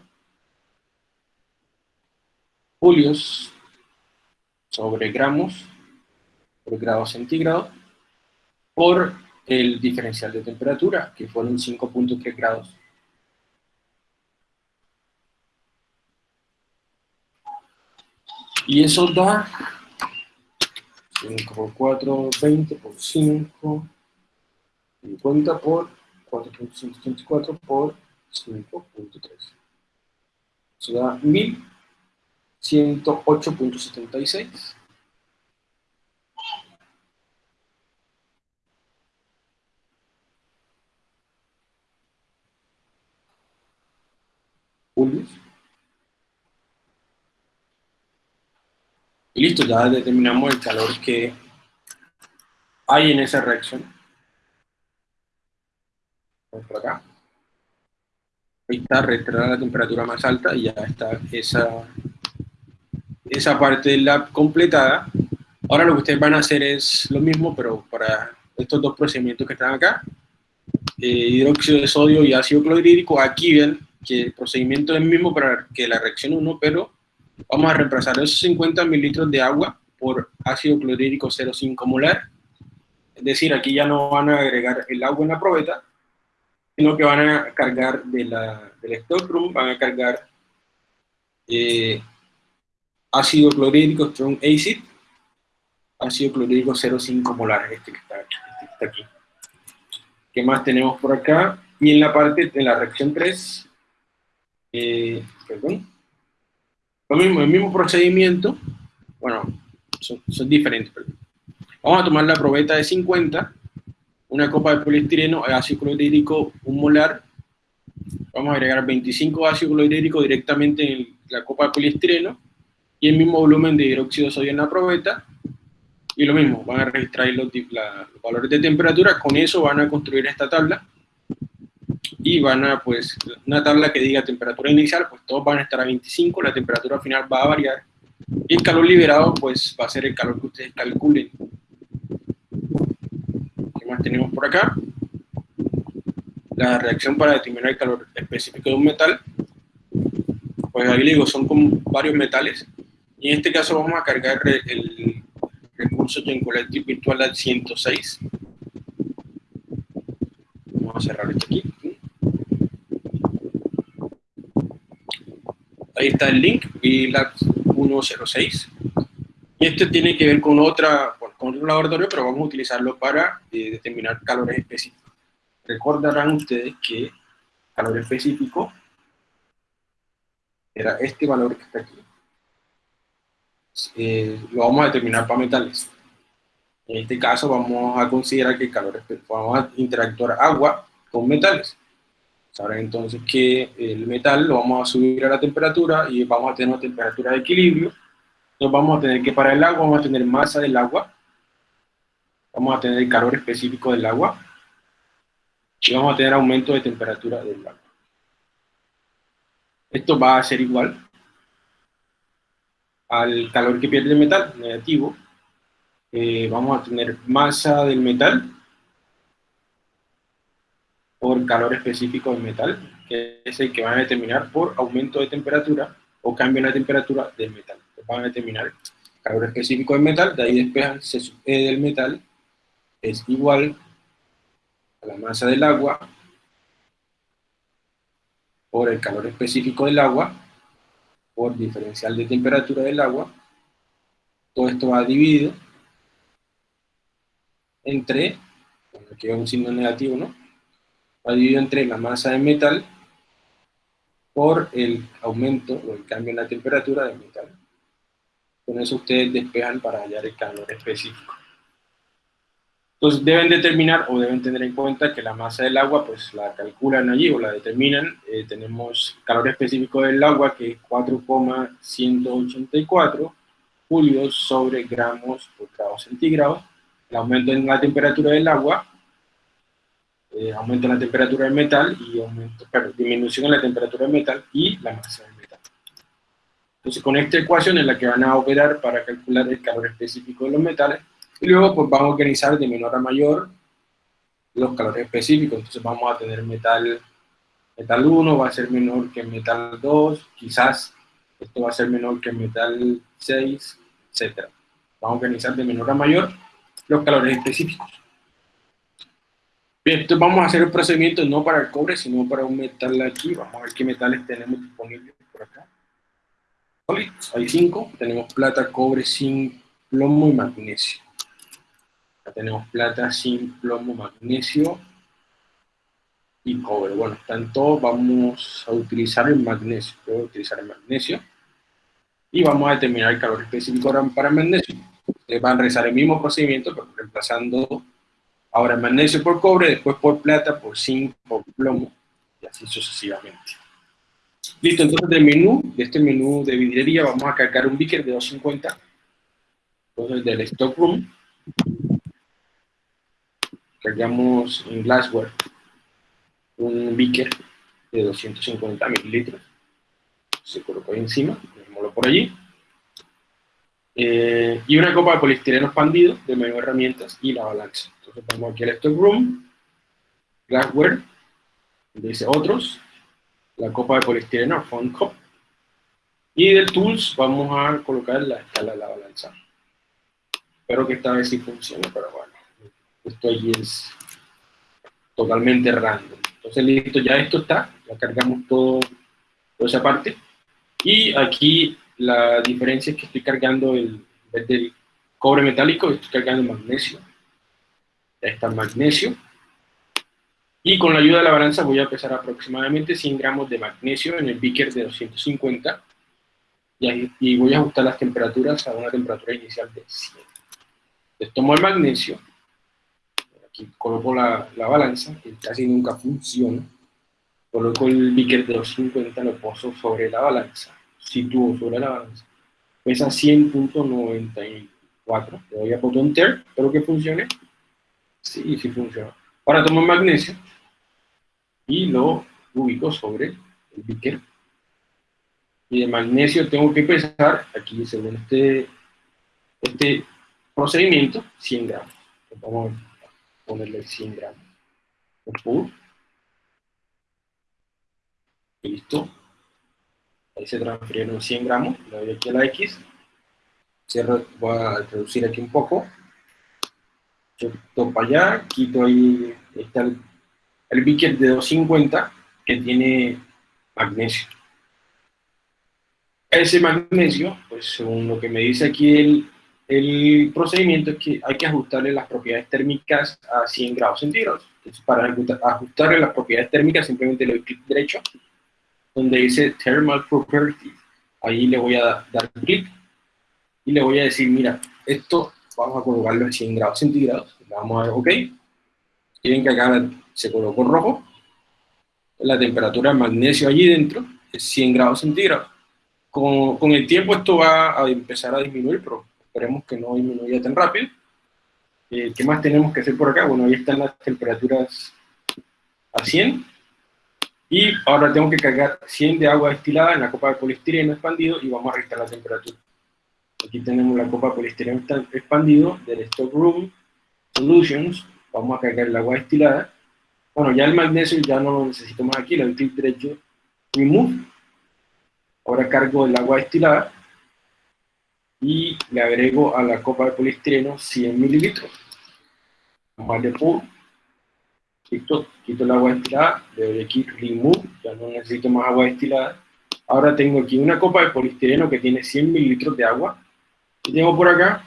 julios sobre gramos por grado centígrado por el diferencial de temperatura, que fueron 5.3 grados. Y eso da 5 por 4, 20 por 5, 50 por 4.134 por 5.3. Eso da 1108.76. Y listo, ya determinamos el calor que hay en esa reacción. Por acá. Ahí está, retrasada la temperatura más alta y ya está esa, esa parte del lab completada. Ahora lo que ustedes van a hacer es lo mismo, pero para estos dos procedimientos que están acá, eh, hidróxido de sodio y ácido clorhídrico, aquí ven que el procedimiento es el mismo para que la reacción 1, pero vamos a reemplazar esos 50 mililitros de agua por ácido clorhídrico 0,5 molar. Es decir, aquí ya no van a agregar el agua en la probeta, sino que van a cargar de la, del stockroom, van a cargar eh, ácido clorhídrico strong acid, ácido clorhídrico 0,5 molar, este que, está, este que está aquí. ¿Qué más tenemos por acá? Y en la parte, de la reacción 3, eh, perdón, lo mismo, el mismo procedimiento, bueno, son, diferentes, perdón. Vamos a tomar la probeta de 50, una copa de poliestireno, ácido clorhídrico, un molar, vamos a agregar 25 ácido clorhídrico directamente en la copa de poliestireno, y el mismo volumen de hidróxido de sodio en la probeta, y lo mismo, van a registrar los valores de temperatura, con eso van a construir esta tabla, y van a, pues, una tabla que diga temperatura inicial, pues todos van a estar a 25, la temperatura final va a variar, y el calor liberado, pues, va a ser el calor que ustedes calculen. ¿Qué más tenemos por acá? La reacción para determinar el calor específico de un metal, pues ahí digo, son como varios metales, y en este caso vamos a cargar el recurso Gen Collective virtual al 106. Vamos a cerrar esto aquí. Ahí está el link, VLAB 106. Y este tiene que ver con, otra, con otro laboratorio, pero vamos a utilizarlo para eh, determinar calores específicos. Recordarán ustedes que calor específico era este valor que está aquí. Eh, lo vamos a determinar para metales. En este caso vamos a considerar que el calor vamos a interactuar agua con metales. Sabrán entonces que el metal lo vamos a subir a la temperatura y vamos a tener una temperatura de equilibrio. Entonces vamos a tener que para el agua vamos a tener masa del agua, vamos a tener el calor específico del agua y vamos a tener aumento de temperatura del agua. Esto va a ser igual al calor que pierde el metal, negativo. Eh, vamos a tener masa del metal por calor específico del metal, que es el que van a determinar por aumento de temperatura o cambio en la temperatura del metal. van a determinar calor específico del metal, de ahí despejan E del metal es igual a la masa del agua por el calor específico del agua por diferencial de temperatura del agua. Todo esto va dividido entre, bueno, aquí hay un signo negativo, ¿no? va dividido entre la masa de metal por el aumento o el cambio en la temperatura del metal. Con eso ustedes despejan para hallar el calor específico. Entonces deben determinar o deben tener en cuenta que la masa del agua pues la calculan allí o la determinan. Eh, tenemos calor específico del agua que es 4,184 julios sobre gramos por grado centígrado. El aumento en la temperatura del agua eh, aumento en la temperatura del metal y aumento, disminución en la temperatura del metal y la masa del metal. Entonces con esta ecuación es la que van a operar para calcular el calor específico de los metales y luego pues vamos a organizar de menor a mayor los calores específicos. Entonces vamos a tener metal, metal 1 va a ser menor que metal 2, quizás esto va a ser menor que metal 6, etc. Vamos a organizar de menor a mayor los calores específicos. Bien, entonces vamos a hacer el procedimiento no para el cobre, sino para un metal aquí. Vamos a ver qué metales tenemos disponibles por acá. Hay cinco. Tenemos plata, cobre, zinc, plomo y magnesio. Tenemos plata, zinc, plomo, magnesio y cobre. Bueno, tanto vamos a utilizar el magnesio. Voy a utilizar el magnesio. Y vamos a determinar el calor específico para el magnesio. Ustedes van a realizar el mismo procedimiento, pero reemplazando Ahora magnesio por cobre, después por plata, por zinc, por plomo, y así sucesivamente. Listo, entonces del menú, de este menú de vidriería, vamos a cargar un beaker de 250. Entonces del stock room, cargamos en glassware un beaker de 250 mililitros. Se colocó ahí encima, dejémoslo por allí. Eh, y una copa de poliestireno expandido de medio herramientas y la balanza. Entonces vamos aquí al Stockroom, Glassware, dice otros, la copa de poliestireno, Phone Cup, y del Tools vamos a colocar la escala de la balanza. Espero que esta vez sí funcione, pero bueno, esto ahí es totalmente random. Entonces listo, ya esto está, ya cargamos todo, toda esa parte. Y aquí la diferencia es que estoy cargando el, del cobre metálico, estoy cargando magnesio. Ya está magnesio. Y con la ayuda de la balanza voy a pesar aproximadamente 100 gramos de magnesio en el beaker de 250. Y, y voy a ajustar las temperaturas a una temperatura inicial de 100. Entonces tomo el magnesio. Coloco la, la balanza, que casi nunca funciona. Coloco el beaker de 250, lo poso sobre la balanza sitúo sobre la balanza, pesa 100.94. Le doy a botón Enter, espero que funcione. Sí, sí funciona. Ahora tomo magnesio y lo ubico sobre el beaker. Y de magnesio tengo que pesar, aquí según este, este procedimiento, 100 gramos. Vamos a ponerle 100 gramos. Listo. Ahí se transfirieron 100 gramos, le doy aquí a la X, cierro, voy a reducir aquí un poco, topo allá, quito ahí, está el, el de 250 que tiene magnesio. Ese magnesio, pues según lo que me dice aquí el, el procedimiento es que hay que ajustarle las propiedades térmicas a 100 grados centígrados. Entonces, para ajustarle las propiedades térmicas, simplemente le doy clic derecho donde dice Thermal Properties. Ahí le voy a dar clic y le voy a decir, mira, esto vamos a colocarlo en 100 grados centígrados, le vamos a dar OK, tienen que acá se colocó rojo, la temperatura del magnesio allí dentro es 100 grados centígrados. Con, con, el tiempo esto va a empezar a disminuir, pero esperemos que no disminuya tan rápido. Eh, ¿Qué más tenemos que hacer por acá? Bueno, ahí están las temperaturas a 100. Y ahora tengo que cargar 100 de agua destilada en la copa de poliestireno expandido y vamos a restar la temperatura. Aquí tenemos la copa de poliestireno expandido del Stockroom Solutions. Vamos a cargar el agua destilada. Bueno, ya el magnesio ya no lo necesito más aquí, le doy clic derecho, remove. Ahora cargo el agua destilada y le agrego a la copa de poliestireno 100 mililitros. Vamos darle pour Listo, quito el agua destilada, le doy aquí remove, ya no necesito más agua destilada. Ahora tengo aquí una copa de poliestireno que tiene 100 mililitros de agua. Y tengo por acá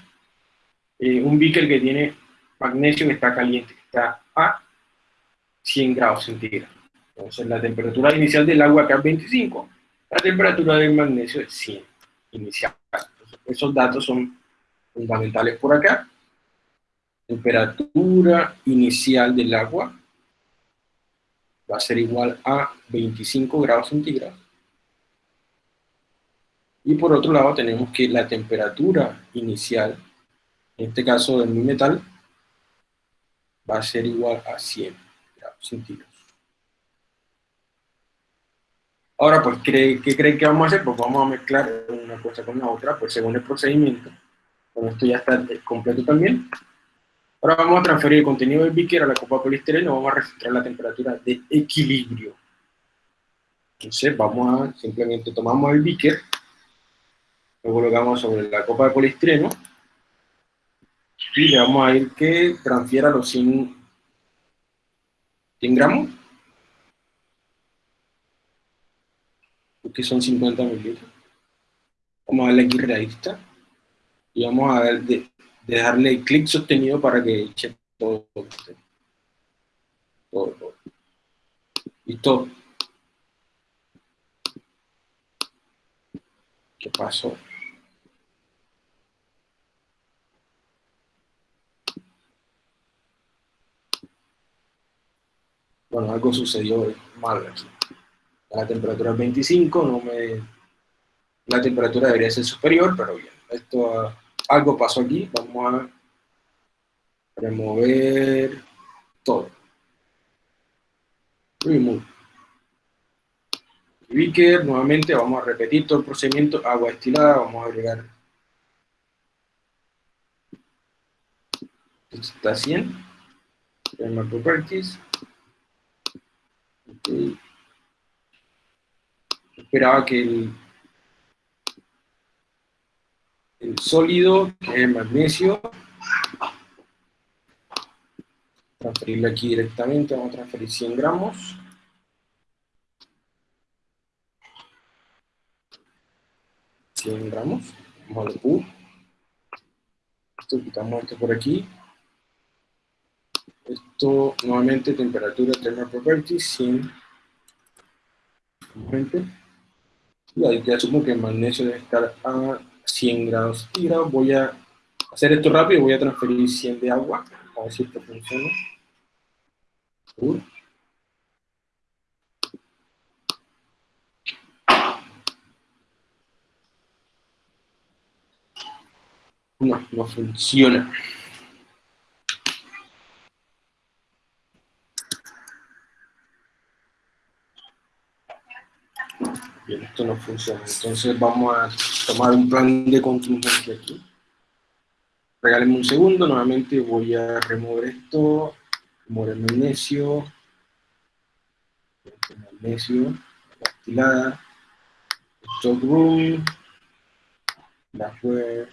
eh, un beaker que tiene magnesio que está caliente, que está a 100 grados centígrados. Entonces la temperatura inicial del agua acá es 25, la temperatura del magnesio es 100 inicial. Esos datos son fundamentales por acá. Temperatura inicial del agua va a ser igual a 25 grados centígrados. Y por otro lado tenemos que la temperatura inicial, en este caso de mi metal, va a ser igual a 100 grados centígrados. Ahora, pues, ¿qué, ¿qué creen que vamos a hacer? Pues vamos a mezclar una cosa con la otra, pues según el procedimiento. Bueno, esto ya está completo también. Ahora vamos a transferir el contenido del beaker a la copa poliestireno, vamos a registrar la temperatura de equilibrio. Entonces vamos a, simplemente tomamos el beaker, lo colocamos sobre la copa de poliestireno, y le vamos a ir que transfiera los 100, 100 gramos, que son 50 mililitros. Vamos a darle aquí realista, y vamos a ver de, de darle clic sostenido para que eche todo. Todo, todo. ¿Listo? ¿Qué pasó? Bueno, algo sucedió mal aquí. La temperatura es 25, no me... La temperatura debería ser superior, pero bien. Esto algo pasó aquí, vamos a remover todo. Remove. Beaker, nuevamente vamos a repetir todo el procedimiento, agua destilada, vamos a agregar. Está 100. Thermal properties. Okay. Esperaba que el sólido, que es el magnesio. Transferirlo aquí directamente, vamos a transferir 100 gramos. ¿100 gramos? Vamos a la Q. Esto, quitamos esto por aquí. Esto, nuevamente, temperatura, thermal properties, 100. Y ahí ya asumo que el magnesio debe estar a 100 grados centígrados. Voy a hacer esto rápido, voy a transferir 100 de agua, a ver si esto funciona. No, no funciona. Bien, esto no funciona. Entonces vamos a tomar un plan de contingencia aquí. Regálenme un segundo, nuevamente voy a remover esto, remover el magnesio, el magnesio, la estilada, stock room, la web,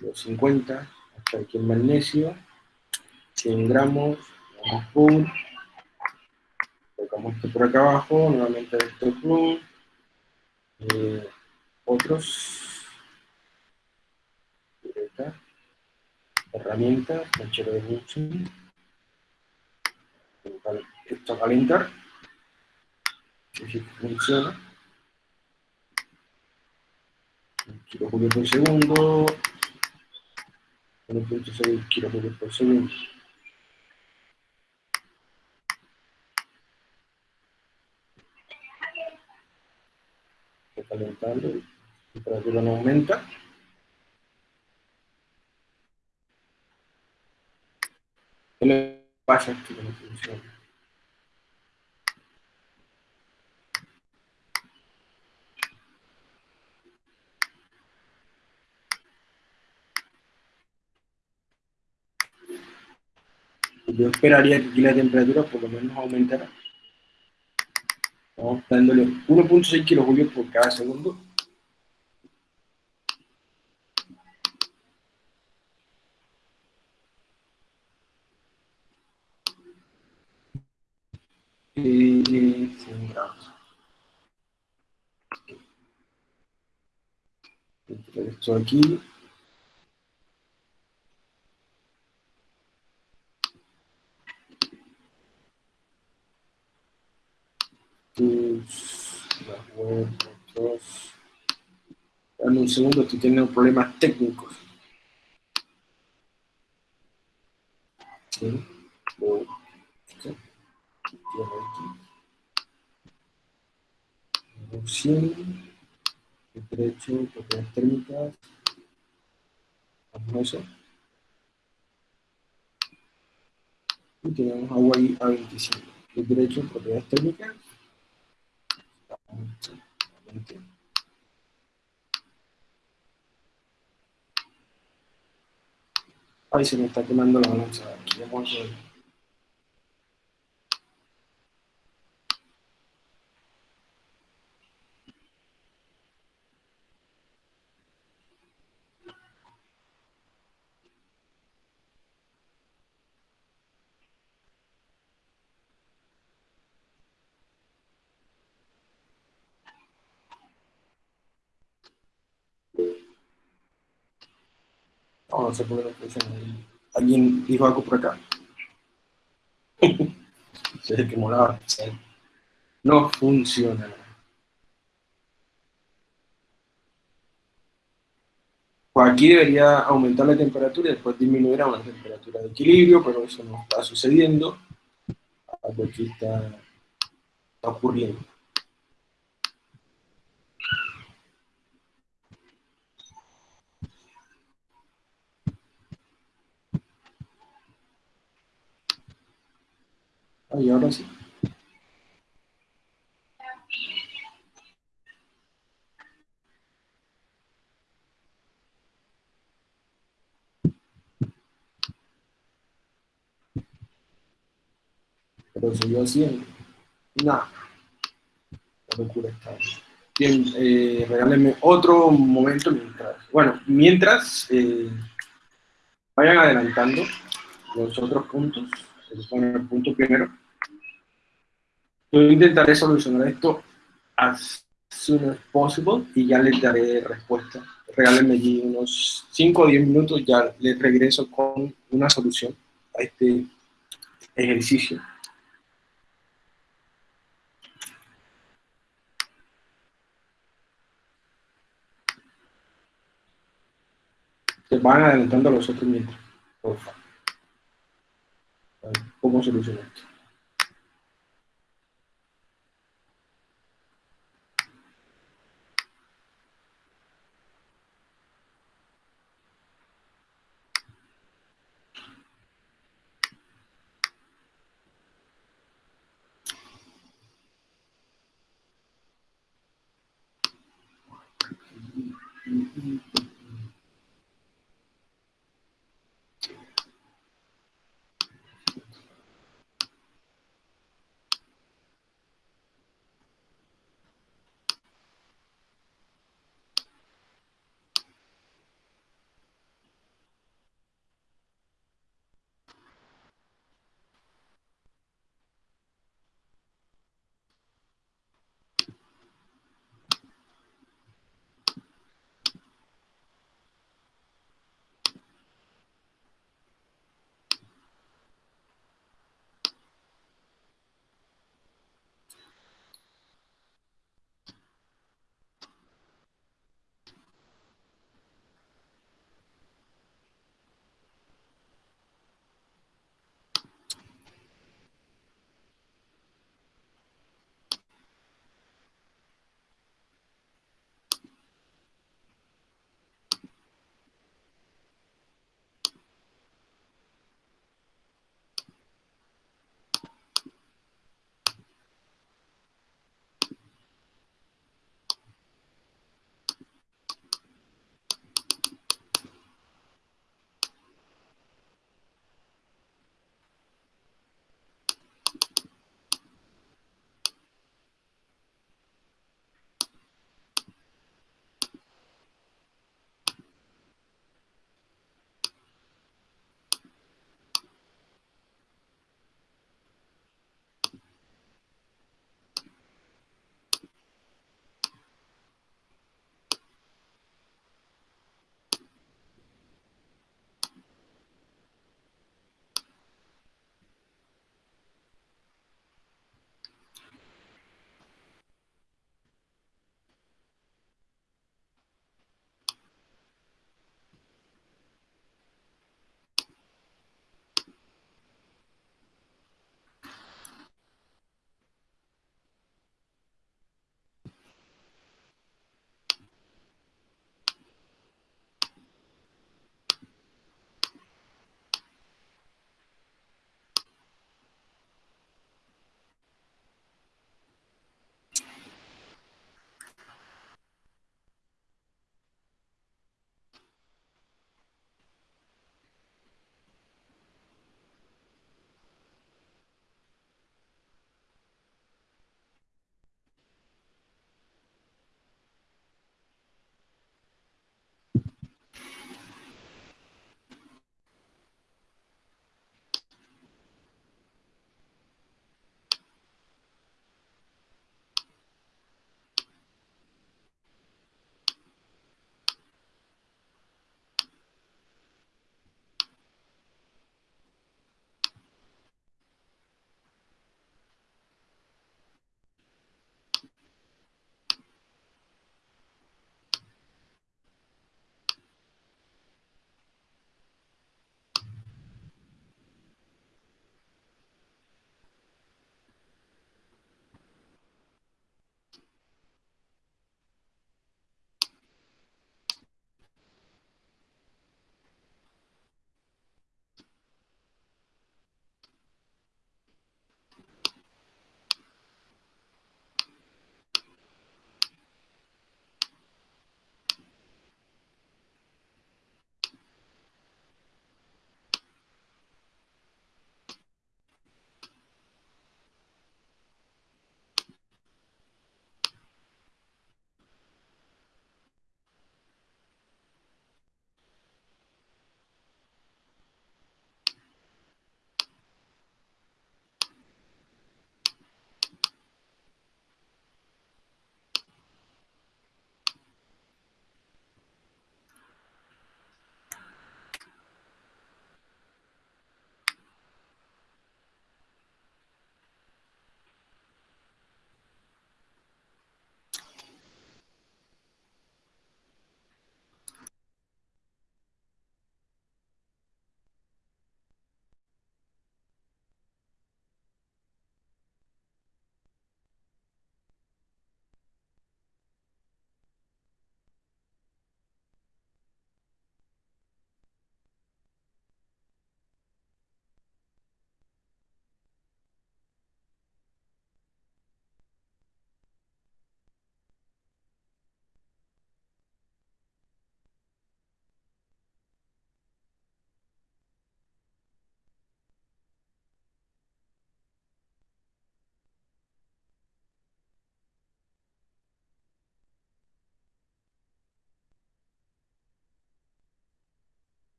los 50, hasta aquí el magnesio, 100 gramos, vamos pum, colocamos esto por acá abajo, nuevamente esto pum, eh, otros, herramientas, mechero de Bunsen, esto a calentar, si funciona. Kilojulios por segundo. 1.6 kilojulios por segundo. Calentando, la temperatura no aumenta. ¿Qué le pasa aquí que no funciona? Yo esperaría que aquí la temperatura por lo menos aumentara. Estamos dándole 1.6 kilojulios por cada segundo. Y 100 grados. Meter Esto aquí. tus la web, otros. Dame un segundo, estoy teniendo problemas técnicos. Sí. Reducción. Derecho, propiedades térmicas. Vamos a eso. Y tenemos agua ahí a 25. El derecho, propiedades térmicas. Ay, se me está quemando la balanza. No, sé por qué no. ¿Alguien dijo algo por acá? Se que molaba. No funciona. Pues aquí debería aumentar la temperatura y después disminuir a una temperatura de equilibrio, pero eso no está sucediendo. Algo aquí está ocurriendo. Ay, ahora sí. Pero siguió haciendo. Nada. La locura está. Bien, eh, regálenme otro momento mientras. Bueno, mientras eh, vayan adelantando los otros puntos. El punto primero. Yo intentaré solucionar esto as soon as possible y ya les daré respuesta. Regálenme allí unos 5 o 10 minutos, ya les regreso con una solución a este ejercicio. Se van adelantando los otros mientras, por favor. ¿Cómo solucionar esto?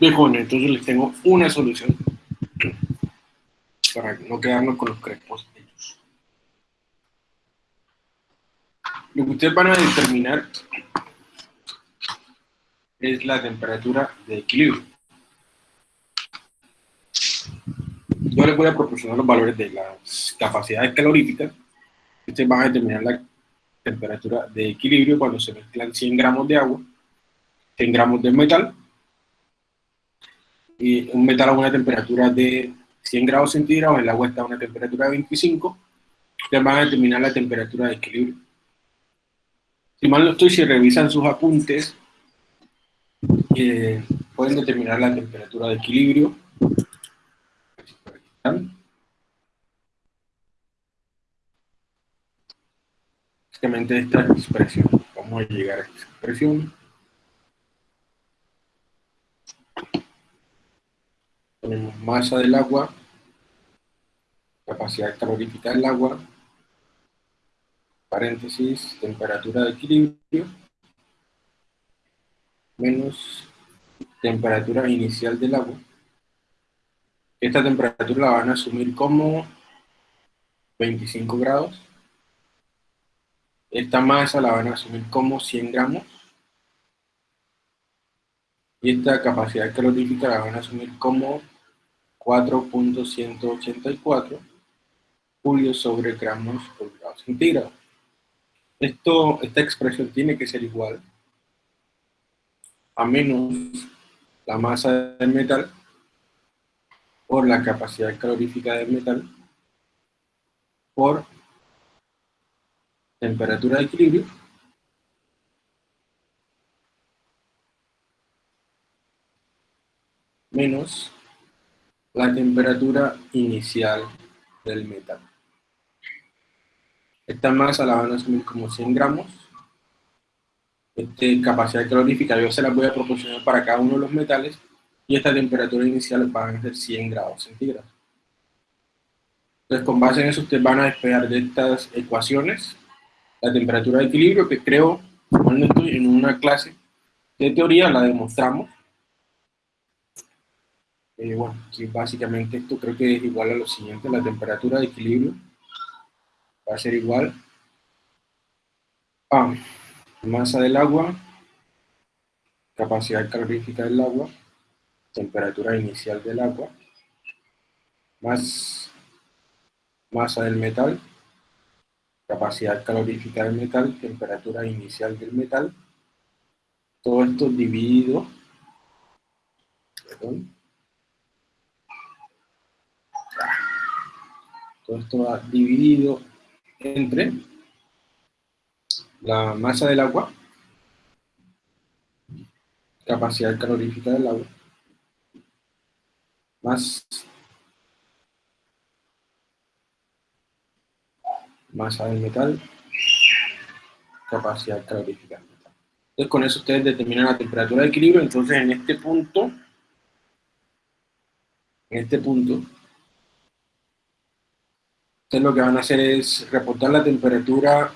Entonces les tengo una solución para no quedarnos con los crespos hechos. Lo que ustedes van a determinar es la temperatura de equilibrio. Yo les voy a proporcionar los valores de las capacidades caloríficas. Ustedes van a determinar la temperatura de equilibrio cuando se mezclan 100 gramos de agua, 100 gramos de metal, y un metal a una temperatura de 100 grados centígrados, el agua está a una temperatura de 25, ustedes van a determinar la temperatura de equilibrio. Si mal no estoy, si revisan sus apuntes, eh, pueden determinar la temperatura de equilibrio. Básicamente esta expresión. Vamos a llegar a esta expresión. Tenemos masa del agua, capacidad calorífica del agua, paréntesis, temperatura de equilibrio, menos temperatura inicial del agua. Esta temperatura la van a asumir como 25 grados. Esta masa la van a asumir como 100 gramos. Y esta capacidad calorífica la van a asumir como 4.184 julios sobre gramos por grado centígrado. Esto, esta expresión tiene que ser igual a menos la masa del metal por la capacidad calorífica del metal por temperatura de equilibrio menos la temperatura inicial del metal. Esta masa la van a asumir como 100 gramos. Esta capacidad calorífica yo se la voy a proporcionar para cada uno de los metales y esta temperatura inicial van a ser 100 grados centígrados. Entonces, con base en eso, ustedes van a despegar de estas ecuaciones la temperatura de equilibrio, que creo, cuando estoy en una clase de teoría, la demostramos. Eh, bueno, básicamente esto creo que es igual a lo siguiente, la temperatura de equilibrio va a ser igual a masa del agua, capacidad calorífica del agua, temperatura inicial del agua, más masa del metal, capacidad calorífica del metal, temperatura inicial del metal, todo esto dividido, perdón, todo esto va dividido entre la masa del agua, capacidad calorífica del agua, más masa del metal, capacidad calorífica del metal. Entonces con eso ustedes determinan la temperatura de equilibrio, entonces en este punto, en este punto, ustedes lo que van a hacer es reportar la temperatura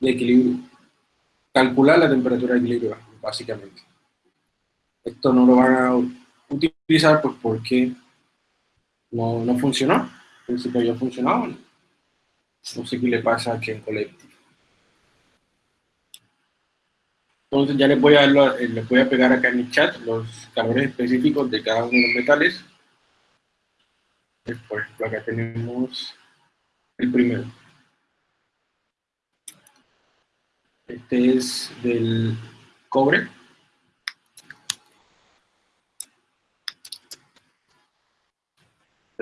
de equilibrio, calcular la temperatura de equilibrio, básicamente. Esto no lo van a utilizar pues porque no, no funcionó. En principio ya funcionaba. No sé qué le pasa aquí en Collective. Entonces ya les voy, a, les voy a pegar acá en el chat los calores específicos de cada uno de los metales. Por ejemplo, acá tenemos el primero. Este es del cobre.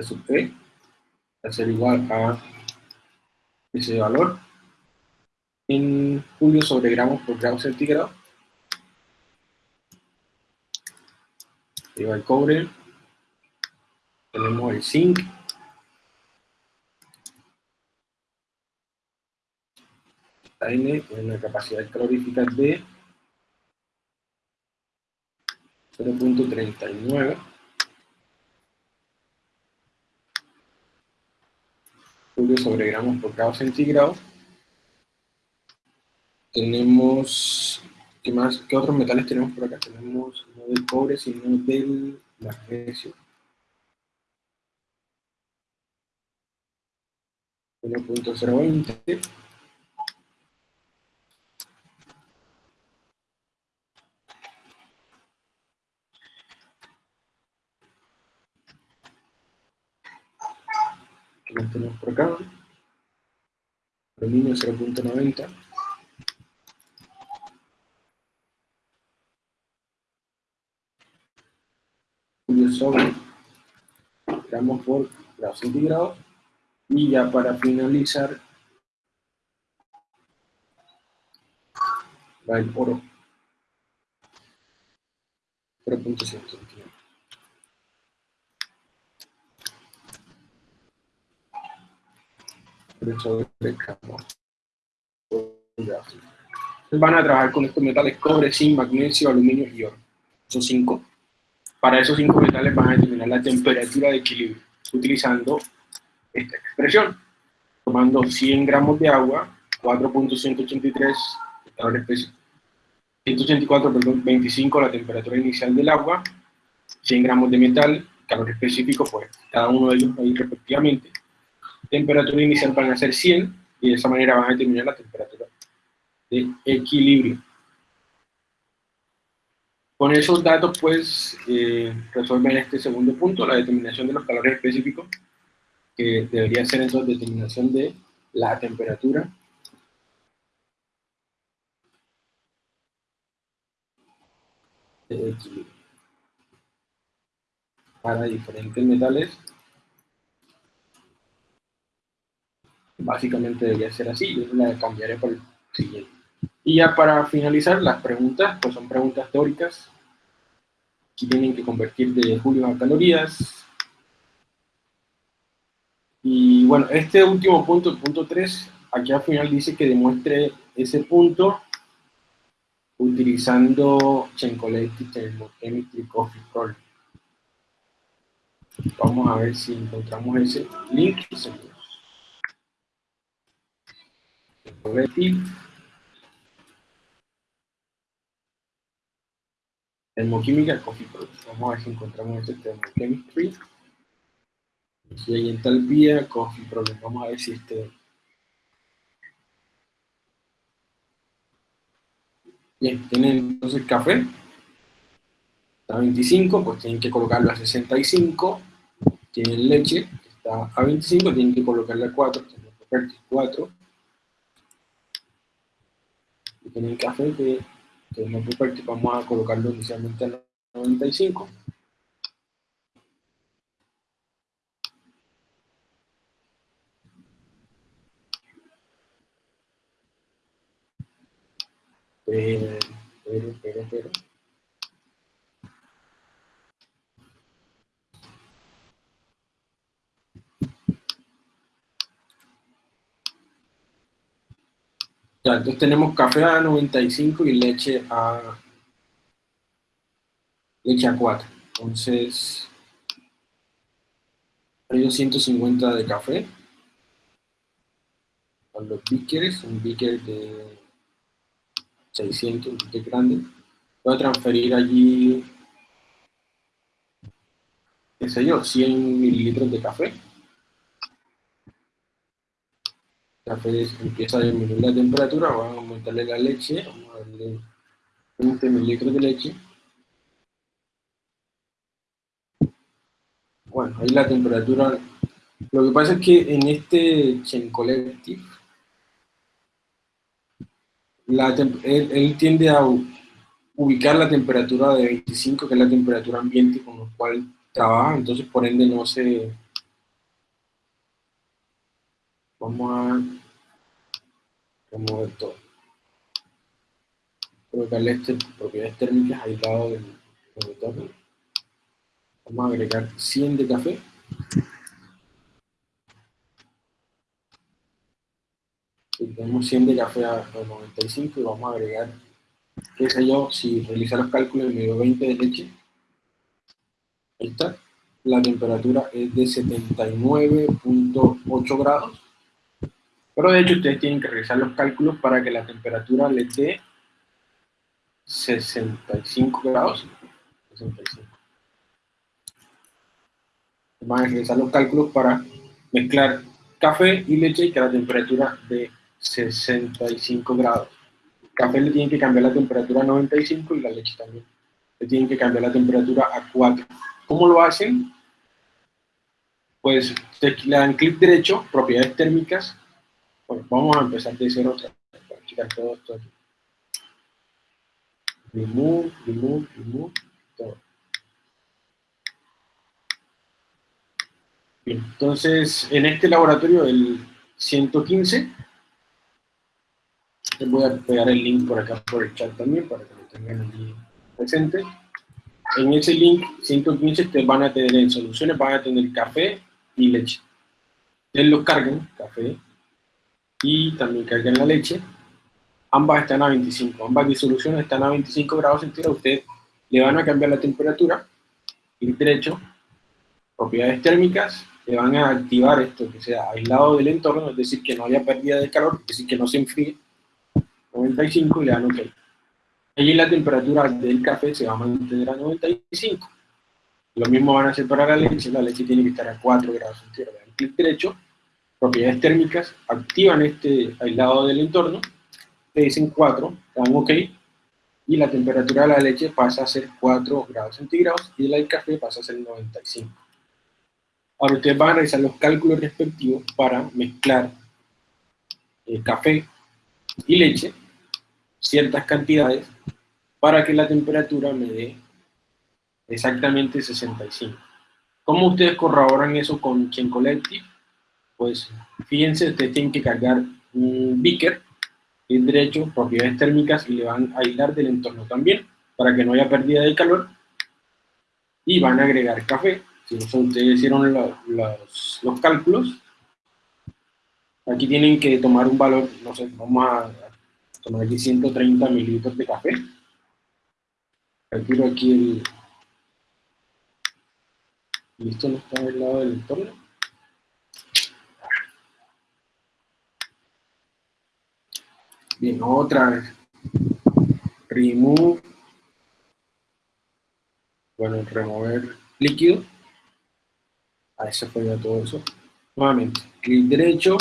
sub P va a igual a ese valor en julio sobre gramos por grado centígrado. Lleva el cobre, tenemos el zinc, N con una capacidad calorífica de 0.39 sobre gramos por grado centígrado. Tenemos ¿Qué más? ¿Qué otros metales tenemos por acá? Tenemos no del cobre, sino del magnesio. 1.020. tenemos por acá? Aluminio 0.90. sobre gramos por grado centígrado y ya para finalizar va el oro 0.129 van a trabajar con estos metales cobre, zinc, magnesio, aluminio y oro. Son cinco. Para esos cinco metales van a determinar la temperatura de equilibrio, utilizando esta expresión. Tomando 100 gramos de agua, 4.183 calores 184, perdón, 25 la temperatura inicial del agua, 100 gramos de metal, calor específico, pues cada uno de ellos ahí respectivamente. Temperatura inicial van a ser 100 y de esa manera van a determinar la temperatura de equilibrio. Con esos datos, pues, eh, resuelven este segundo punto, la determinación de los calores específicos, que debería ser entonces determinación de la temperatura de equilibrio. Para diferentes metales, básicamente debería ser así, yo la cambiaré por el siguiente. Y ya para finalizar, las preguntas, pues son preguntas teóricas, Aquí tienen que convertir de julio a calorías. Y bueno, este último punto, el punto 3, aquí al final dice que demuestre ese punto utilizando Chencoletti Thermochemistry Coffee Problem. Vamos a ver si encontramos ese link. Chencoletti Termoquímica, Coffee Product. Vamos a ver si encontramos este Thermochemistry. Si hay entalpía, Coffee Product. Vamos a ver si este... Bien, tienen entonces café. Está a 25, pues tienen que colocarlo a 65. Tienen leche, está a 25, tienen que colocarle a 4. Tienen 4. Y tienen café que entonces vamos a colocarlo inicialmente a 95. Pero, pero, pero, pero. Ya, entonces tenemos café a 95 y leche a leche a 4. Entonces, hay 250 de café. Para los beakers, un beaker de 600, un grande. Voy a transferir allí, qué sé yo, 100 mililitros de café. Café empieza a disminuir la temperatura, vamos a aumentarle la leche, vamos a darle 20 mililitros de leche. Bueno, ahí la temperatura, lo que pasa es que en este Chain Collective, él, tiende a ubicar la temperatura de 25, que es la temperatura ambiente con la cual trabaja, entonces por ende no se... Vamos a remover todo. Colocarle este, propiedades térmicas aislado del monitor. Vamos a agregar 100 de café. tenemos 100 de café a 95 y vamos a agregar, qué sé yo, si realiza los cálculos, me dio 20 de leche. Ahí está. La temperatura es de 79.8 grados. Pero de hecho ustedes tienen que realizar los cálculos para que la temperatura les dé 65 grados. 65. Van a realizar los cálculos para mezclar café y leche y que la temperatura de 65 grados. El café le tienen que cambiar la temperatura a 95 y la leche también. Le tienen que cambiar la temperatura a 4. ¿Cómo lo hacen? Pues le dan clic derecho, propiedades térmicas. Bueno, vamos a empezar de cero para checar todo esto aquí. Remove, remove, remove, todo. Bien, entonces en este laboratorio, el 115, les voy a pegar el link por acá por el chat también para que lo tengan allí presente. En ese link 115 ustedes van a tener en soluciones, van a tener café y leche. Ustedes lo cargan, café, y también cargan la leche. Ambas están a 25, ambas disoluciones están a 25 grados centígrados. Ustedes le van a cambiar la temperatura, clic derecho, propiedades térmicas, le van a activar esto, que sea aislado del entorno, es decir, que no haya pérdida de calor, es decir, que no se enfríe, 95 y le dan OK. Allí la temperatura del café se va a mantener a 95. Lo mismo van a hacer para la leche, la leche tiene que estar a 4 grados centígrados. Clic derecho, propiedades térmicas, activan este aislado del entorno, le dicen 4, dan OK, y la temperatura de la leche pasa a ser 4 grados centígrados y la del café pasa a ser 95. Ahora ustedes van a realizar los cálculos respectivos para mezclar el eh, café y leche, ciertas cantidades, para que la temperatura me dé exactamente 65. ¿Cómo ustedes corroboran eso con Chain Collective? Pues fíjense, ustedes tienen que cargar un beaker, el derecho, propiedades térmicas, y le van a aislar del entorno también, para que no haya pérdida de calor, y van a agregar café, si ustedes hicieron los, los cálculos, aquí tienen que tomar un valor, no sé, vamos a tomar aquí 130 mililitros de café. Calculo aquí el... ¿Listo? ¿No está del lado del entorno? Bien, otra vez. Remove. Bueno, remover líquido. Ahí se fue ya todo eso. Nuevamente, clic derecho,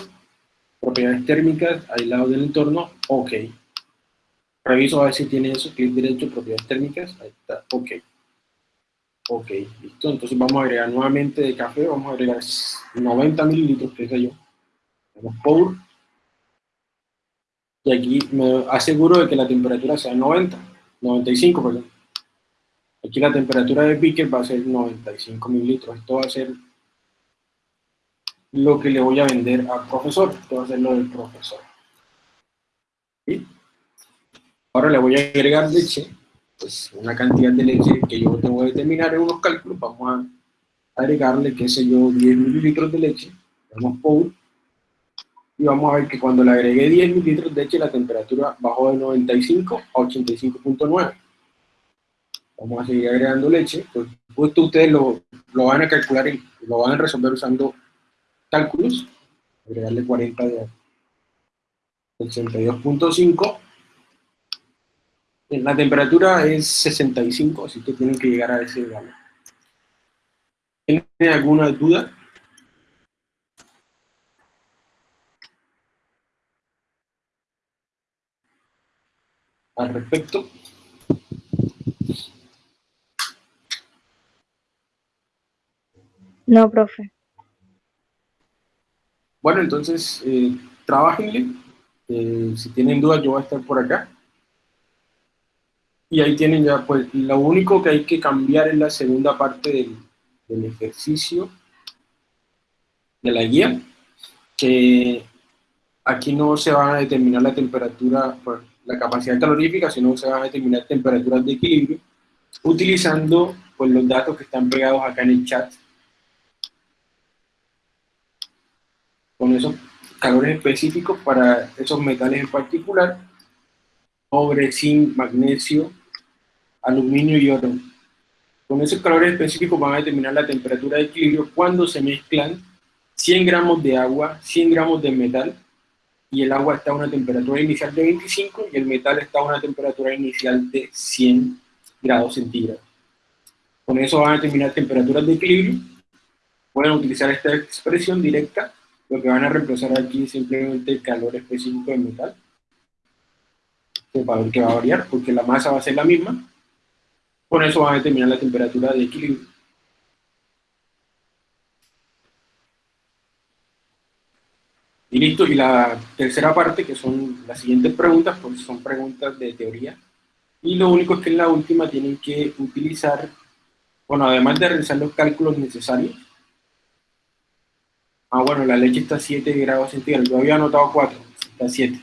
propiedades térmicas, aislado del entorno, OK. Reviso a ver si tiene eso, clic derecho, propiedades térmicas, ahí está, OK. Ok, listo. Entonces vamos a agregar nuevamente de café, vamos a agregar 90 mililitros, que es yo. Vamos pour. Y aquí me aseguro de que la temperatura sea 90, 95, perdón. Aquí la temperatura de beaker va a ser 95 mililitros. Esto va a ser lo que le voy a vender al profesor. Esto va a ser lo del profesor. Ahora le voy a agregar leche, pues una cantidad de leche que yo tengo que determinar en unos cálculos. Vamos a agregarle, qué sé yo, 10 mililitros de leche. Vamos pour. Y vamos a ver que cuando le agregué 10 mililitros de leche, la temperatura bajó de 95 a 85.9. Vamos a seguir agregando leche. Pues, esto ustedes lo, lo van a calcular y lo van a resolver usando cálculos, agregarle 40 de 82.5. La temperatura es 65, así que tienen que llegar a ese valor. ¿Tienen alguna duda? Al respecto. No, profe. Bueno, entonces, eh, trabajenle. Eh, si tienen dudas, yo voy a estar por acá. Y ahí tienen ya, pues, lo único que hay que cambiar es la segunda parte del, del ejercicio de la guía, que aquí no se van a determinar la temperatura, pues, la capacidad calorífica, sino se van a determinar temperaturas de equilibrio, utilizando pues, los datos que están pegados acá en el chat con esos calores específicos para esos metales en particular, cobre, zinc, magnesio, aluminio y oro. Con esos calores específicos van a determinar la temperatura de equilibrio cuando se mezclan 100 gramos de agua, 100 gramos de metal y el agua está a una temperatura inicial de 25 y el metal está a una temperatura inicial de 100 grados centígrados. Con eso van a determinar temperaturas de equilibrio. Pueden utilizar esta expresión directa, lo que van a reemplazar aquí simplemente el calor específico del metal. Que va a variar, porque la masa va a ser la misma. Con eso van a determinar la temperatura de equilibrio. Y listo, y la tercera parte, que son las siguientes preguntas, pues son preguntas de teoría. Y lo único es que en la última tienen que utilizar, bueno, además de realizar los cálculos necesarios, ah, bueno, la leche está a 7 grados centígrados, yo había anotado 4, está a 7.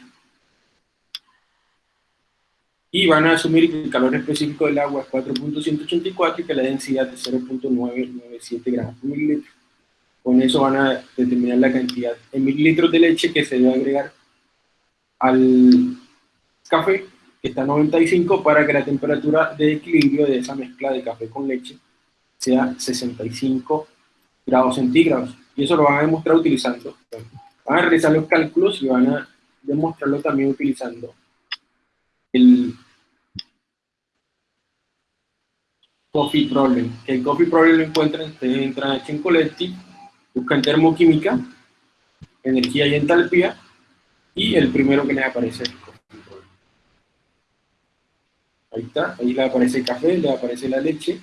Y van a asumir que el calor específico del agua es 4.184 y que la densidad es 0.997 gramos por mililitro. Con eso van a determinar la cantidad en mililitros de leche que se debe agregar al café, que está a 95, para que la temperatura de equilibrio de esa mezcla de café con leche sea 65 grados centígrados. Y eso lo van a demostrar utilizando, van a realizar los cálculos y van a demostrarlo también utilizando el Coffee Problem. Que el Coffee Problem lo encuentran, ustedes entran a Chincoletti buscan termoquímica, energía y entalpía, y el primero que les aparece es Ahí está, ahí le aparece el café, le aparece la leche,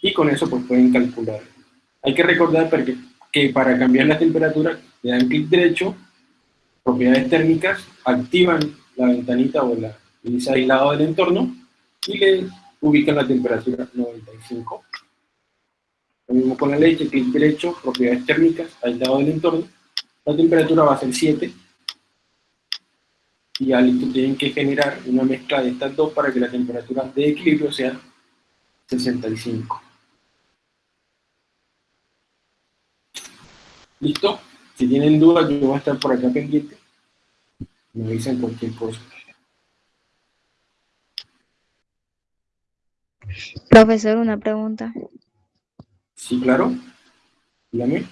y con eso pues pueden calcular. Hay que recordar que para cambiar la temperatura le dan clic derecho, propiedades térmicas, activan la ventanita o la índice aislado del entorno y le ubican la temperatura 95 lo mismo con la leche, clic derecho, propiedades térmicas, aislado del entorno. La temperatura va a ser 7. Y ya listo, tienen que generar una mezcla de estas dos para que la temperatura de equilibrio sea 65. ¿Listo? Si tienen dudas, yo voy a estar por acá pendiente. Me dicen cualquier cosa. Profesor, una pregunta. Sí, claro. Dígame.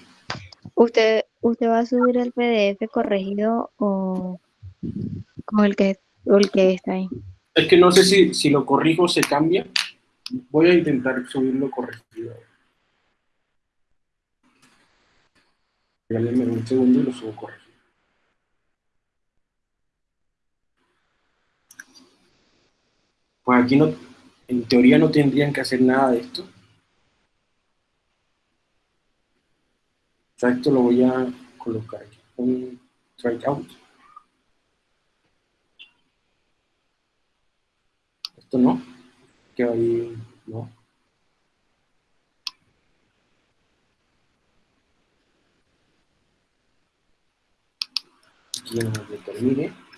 ¿Usted, ¿Usted va a subir el PDF corregido o con el que, el que está ahí? Es que no sé si, si lo corrijo se cambia. Voy a intentar subirlo corregido. Regálenme un segundo y lo subo corregido. Pues aquí no, en teoría no tendrían que hacer nada de esto. Esto lo voy a colocar aquí, un out. Esto no, que ahí no. Aquí no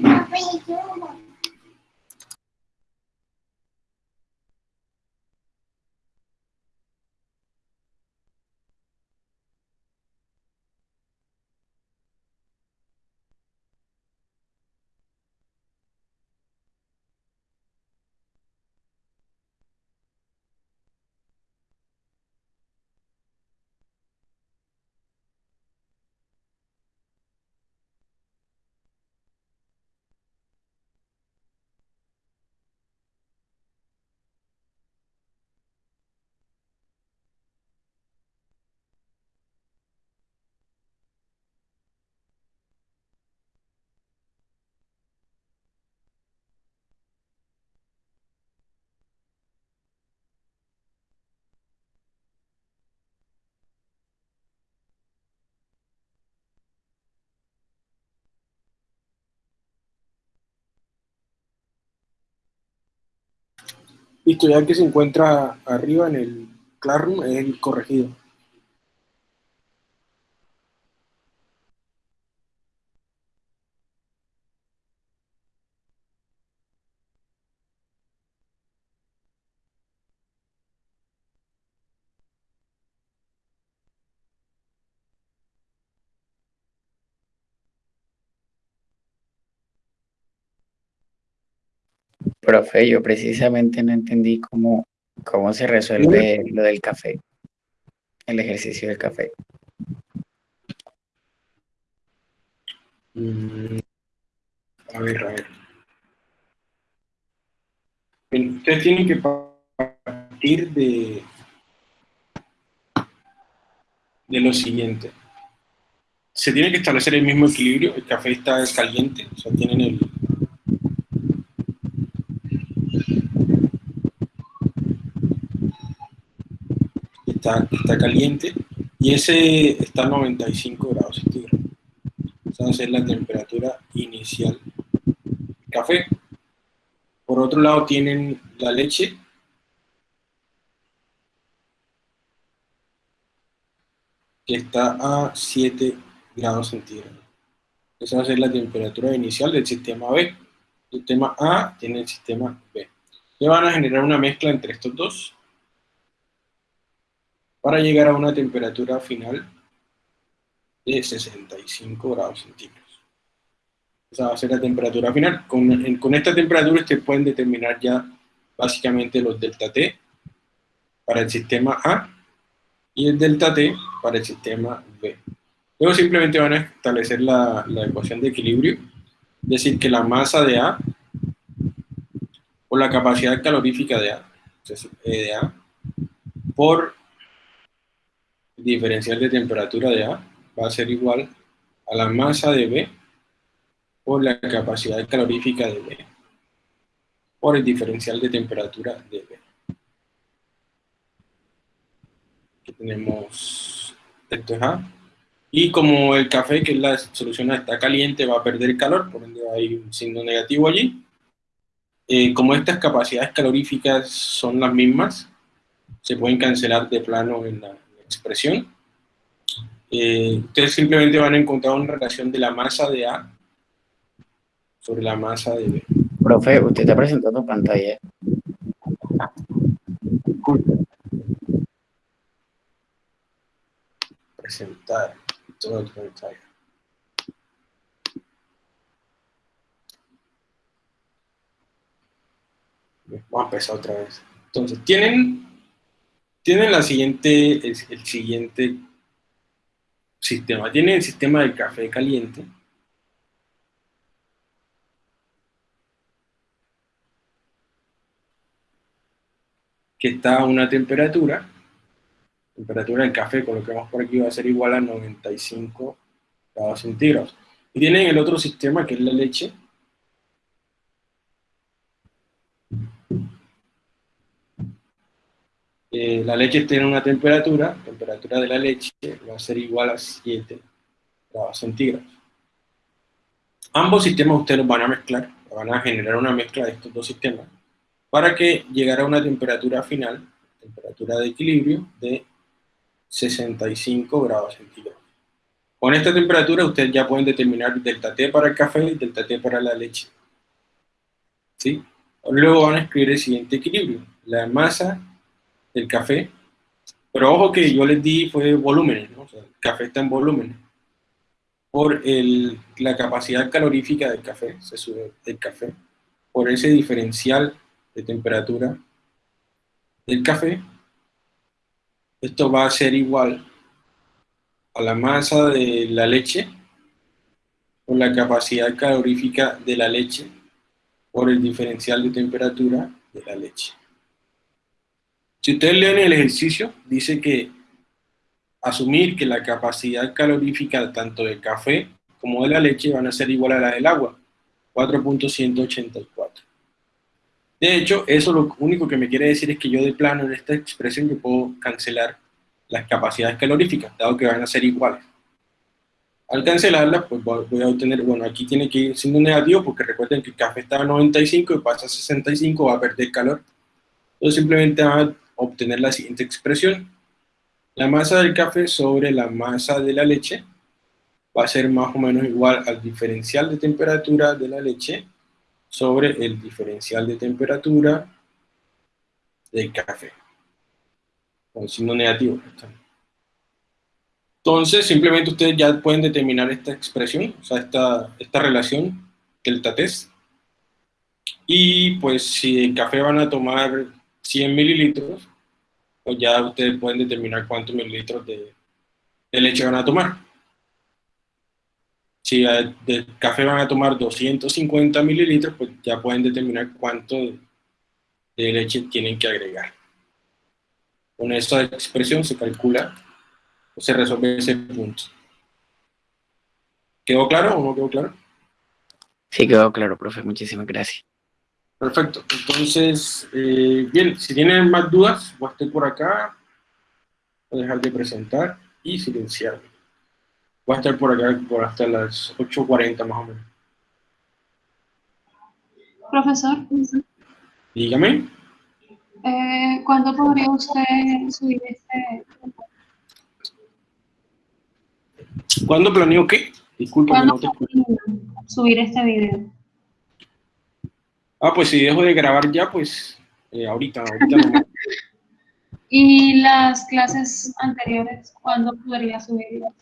determine. Listo, ya que se encuentra arriba en el Classroom, es el corregido. Profe, yo precisamente no entendí cómo, cómo se resuelve lo del café, el ejercicio del café. Mm, A ver, a ver. Ustedes tienen que partir de, de lo siguiente. Se tiene que establecer el mismo equilibrio. El café está caliente, o sea, tienen el, está, está caliente y ese está a 95 grados centígrados. Esa va a ser la temperatura inicial del café. Por otro lado tienen la leche. que está a 7 grados centígrados. Esa va a ser la temperatura inicial del sistema B. El sistema A tiene el sistema B. Le van a generar una mezcla entre estos dos para llegar a una temperatura final de 65 grados centígrados. Esa va a ser la temperatura final. Con, con esta temperatura ustedes pueden determinar ya básicamente los delta T para el sistema A y el delta T para el sistema B. Luego simplemente van a establecer la, la ecuación de equilibrio, es decir, que la masa de A o la capacidad calorífica de A, entonces, E de A, por el diferencial de temperatura de A va a ser igual a la masa de B por la capacidad calorífica de B por el diferencial de temperatura de B. Aquí tenemos, esto es A, y como el café, que es la solución está caliente, va a perder calor, por ende hay un signo negativo allí. Eh, como estas capacidades caloríficas son las mismas, se pueden cancelar de plano en la, en la expresión. Eh, ustedes simplemente van a encontrar una relación de la masa de A sobre la masa de B. Profe, usted está presentando pantalla. Presentar. Todo pantalla. Vamos a empezar otra vez. Entonces, tienen, tienen la siguiente, el, el siguiente sistema. Tienen el sistema del café caliente. que está a una temperatura, temperatura del café, colocamos por aquí, va a ser igual a 95 grados centígrados. Y tienen el otro sistema que es la leche, Eh, la leche tiene una temperatura, temperatura de la leche va a ser igual a 7 grados centígrados. Ambos sistemas ustedes van a mezclar, van a generar una mezcla de estos dos sistemas para que llegara a una temperatura final, temperatura de equilibrio de 65 grados centígrados. Con esta temperatura ustedes ya pueden determinar delta T para el café y delta T para la leche. ¿Sí? Luego van a escribir el siguiente equilibrio. La masa del café, pero ojo que yo les di fue volúmenes, ¿no? O sea, el café está en volúmenes. Por el, la capacidad calorífica del café, se sube del café, por ese diferencial de temperatura del café, esto va a ser igual a la masa de la leche por la capacidad calorífica de la leche por el diferencial de temperatura de la leche. Si ustedes leen el ejercicio, dice que asumir que la capacidad calorífica tanto del café como de la leche van a ser igual a la del agua, 4.184. De hecho, eso lo único que me quiere decir es que yo de plano en esta expresión yo puedo cancelar las capacidades caloríficas, dado que van a ser iguales. Al cancelarlas, pues voy a obtener, bueno, aquí tiene que ir siendo negativo, porque recuerden que el café está a 95 y pasa a 65, va a perder calor. Entonces simplemente van a obtener la siguiente expresión. La masa del café sobre la masa de la leche va a ser más o menos igual al diferencial de temperatura de la leche sobre el diferencial de temperatura del café. Con signo negativo. Entonces, simplemente ustedes ya pueden determinar esta expresión, o sea, esta, esta relación, delta test. Y pues si el café van a tomar 100 mililitros, pues ya ustedes pueden determinar cuántos mililitros de, leche van a tomar. Si de café van a tomar 250 mililitros, pues ya pueden determinar cuánto de, de leche tienen que agregar. Con esta expresión se calcula o se resuelve ese punto. ¿Quedó claro o no quedó claro? Sí, quedó claro, profe. Muchísimas gracias. Perfecto. Entonces, eh, bien, si tienen más dudas, voy a estar por acá. Voy a dejar de presentar y silenciarme. Voy a estar por acá por hasta las 8.40 más o menos. Profesor, Dígame. eh, ¿cuándo podría usted subir este? ¿Cuándo planeo qué? Disculpe, ¿Cuándo no te escucho. subir este video? Ah, pues si dejo de grabar ya, pues eh, ahorita, ahorita no. ¿Y las clases anteriores, cuándo podría subirlas?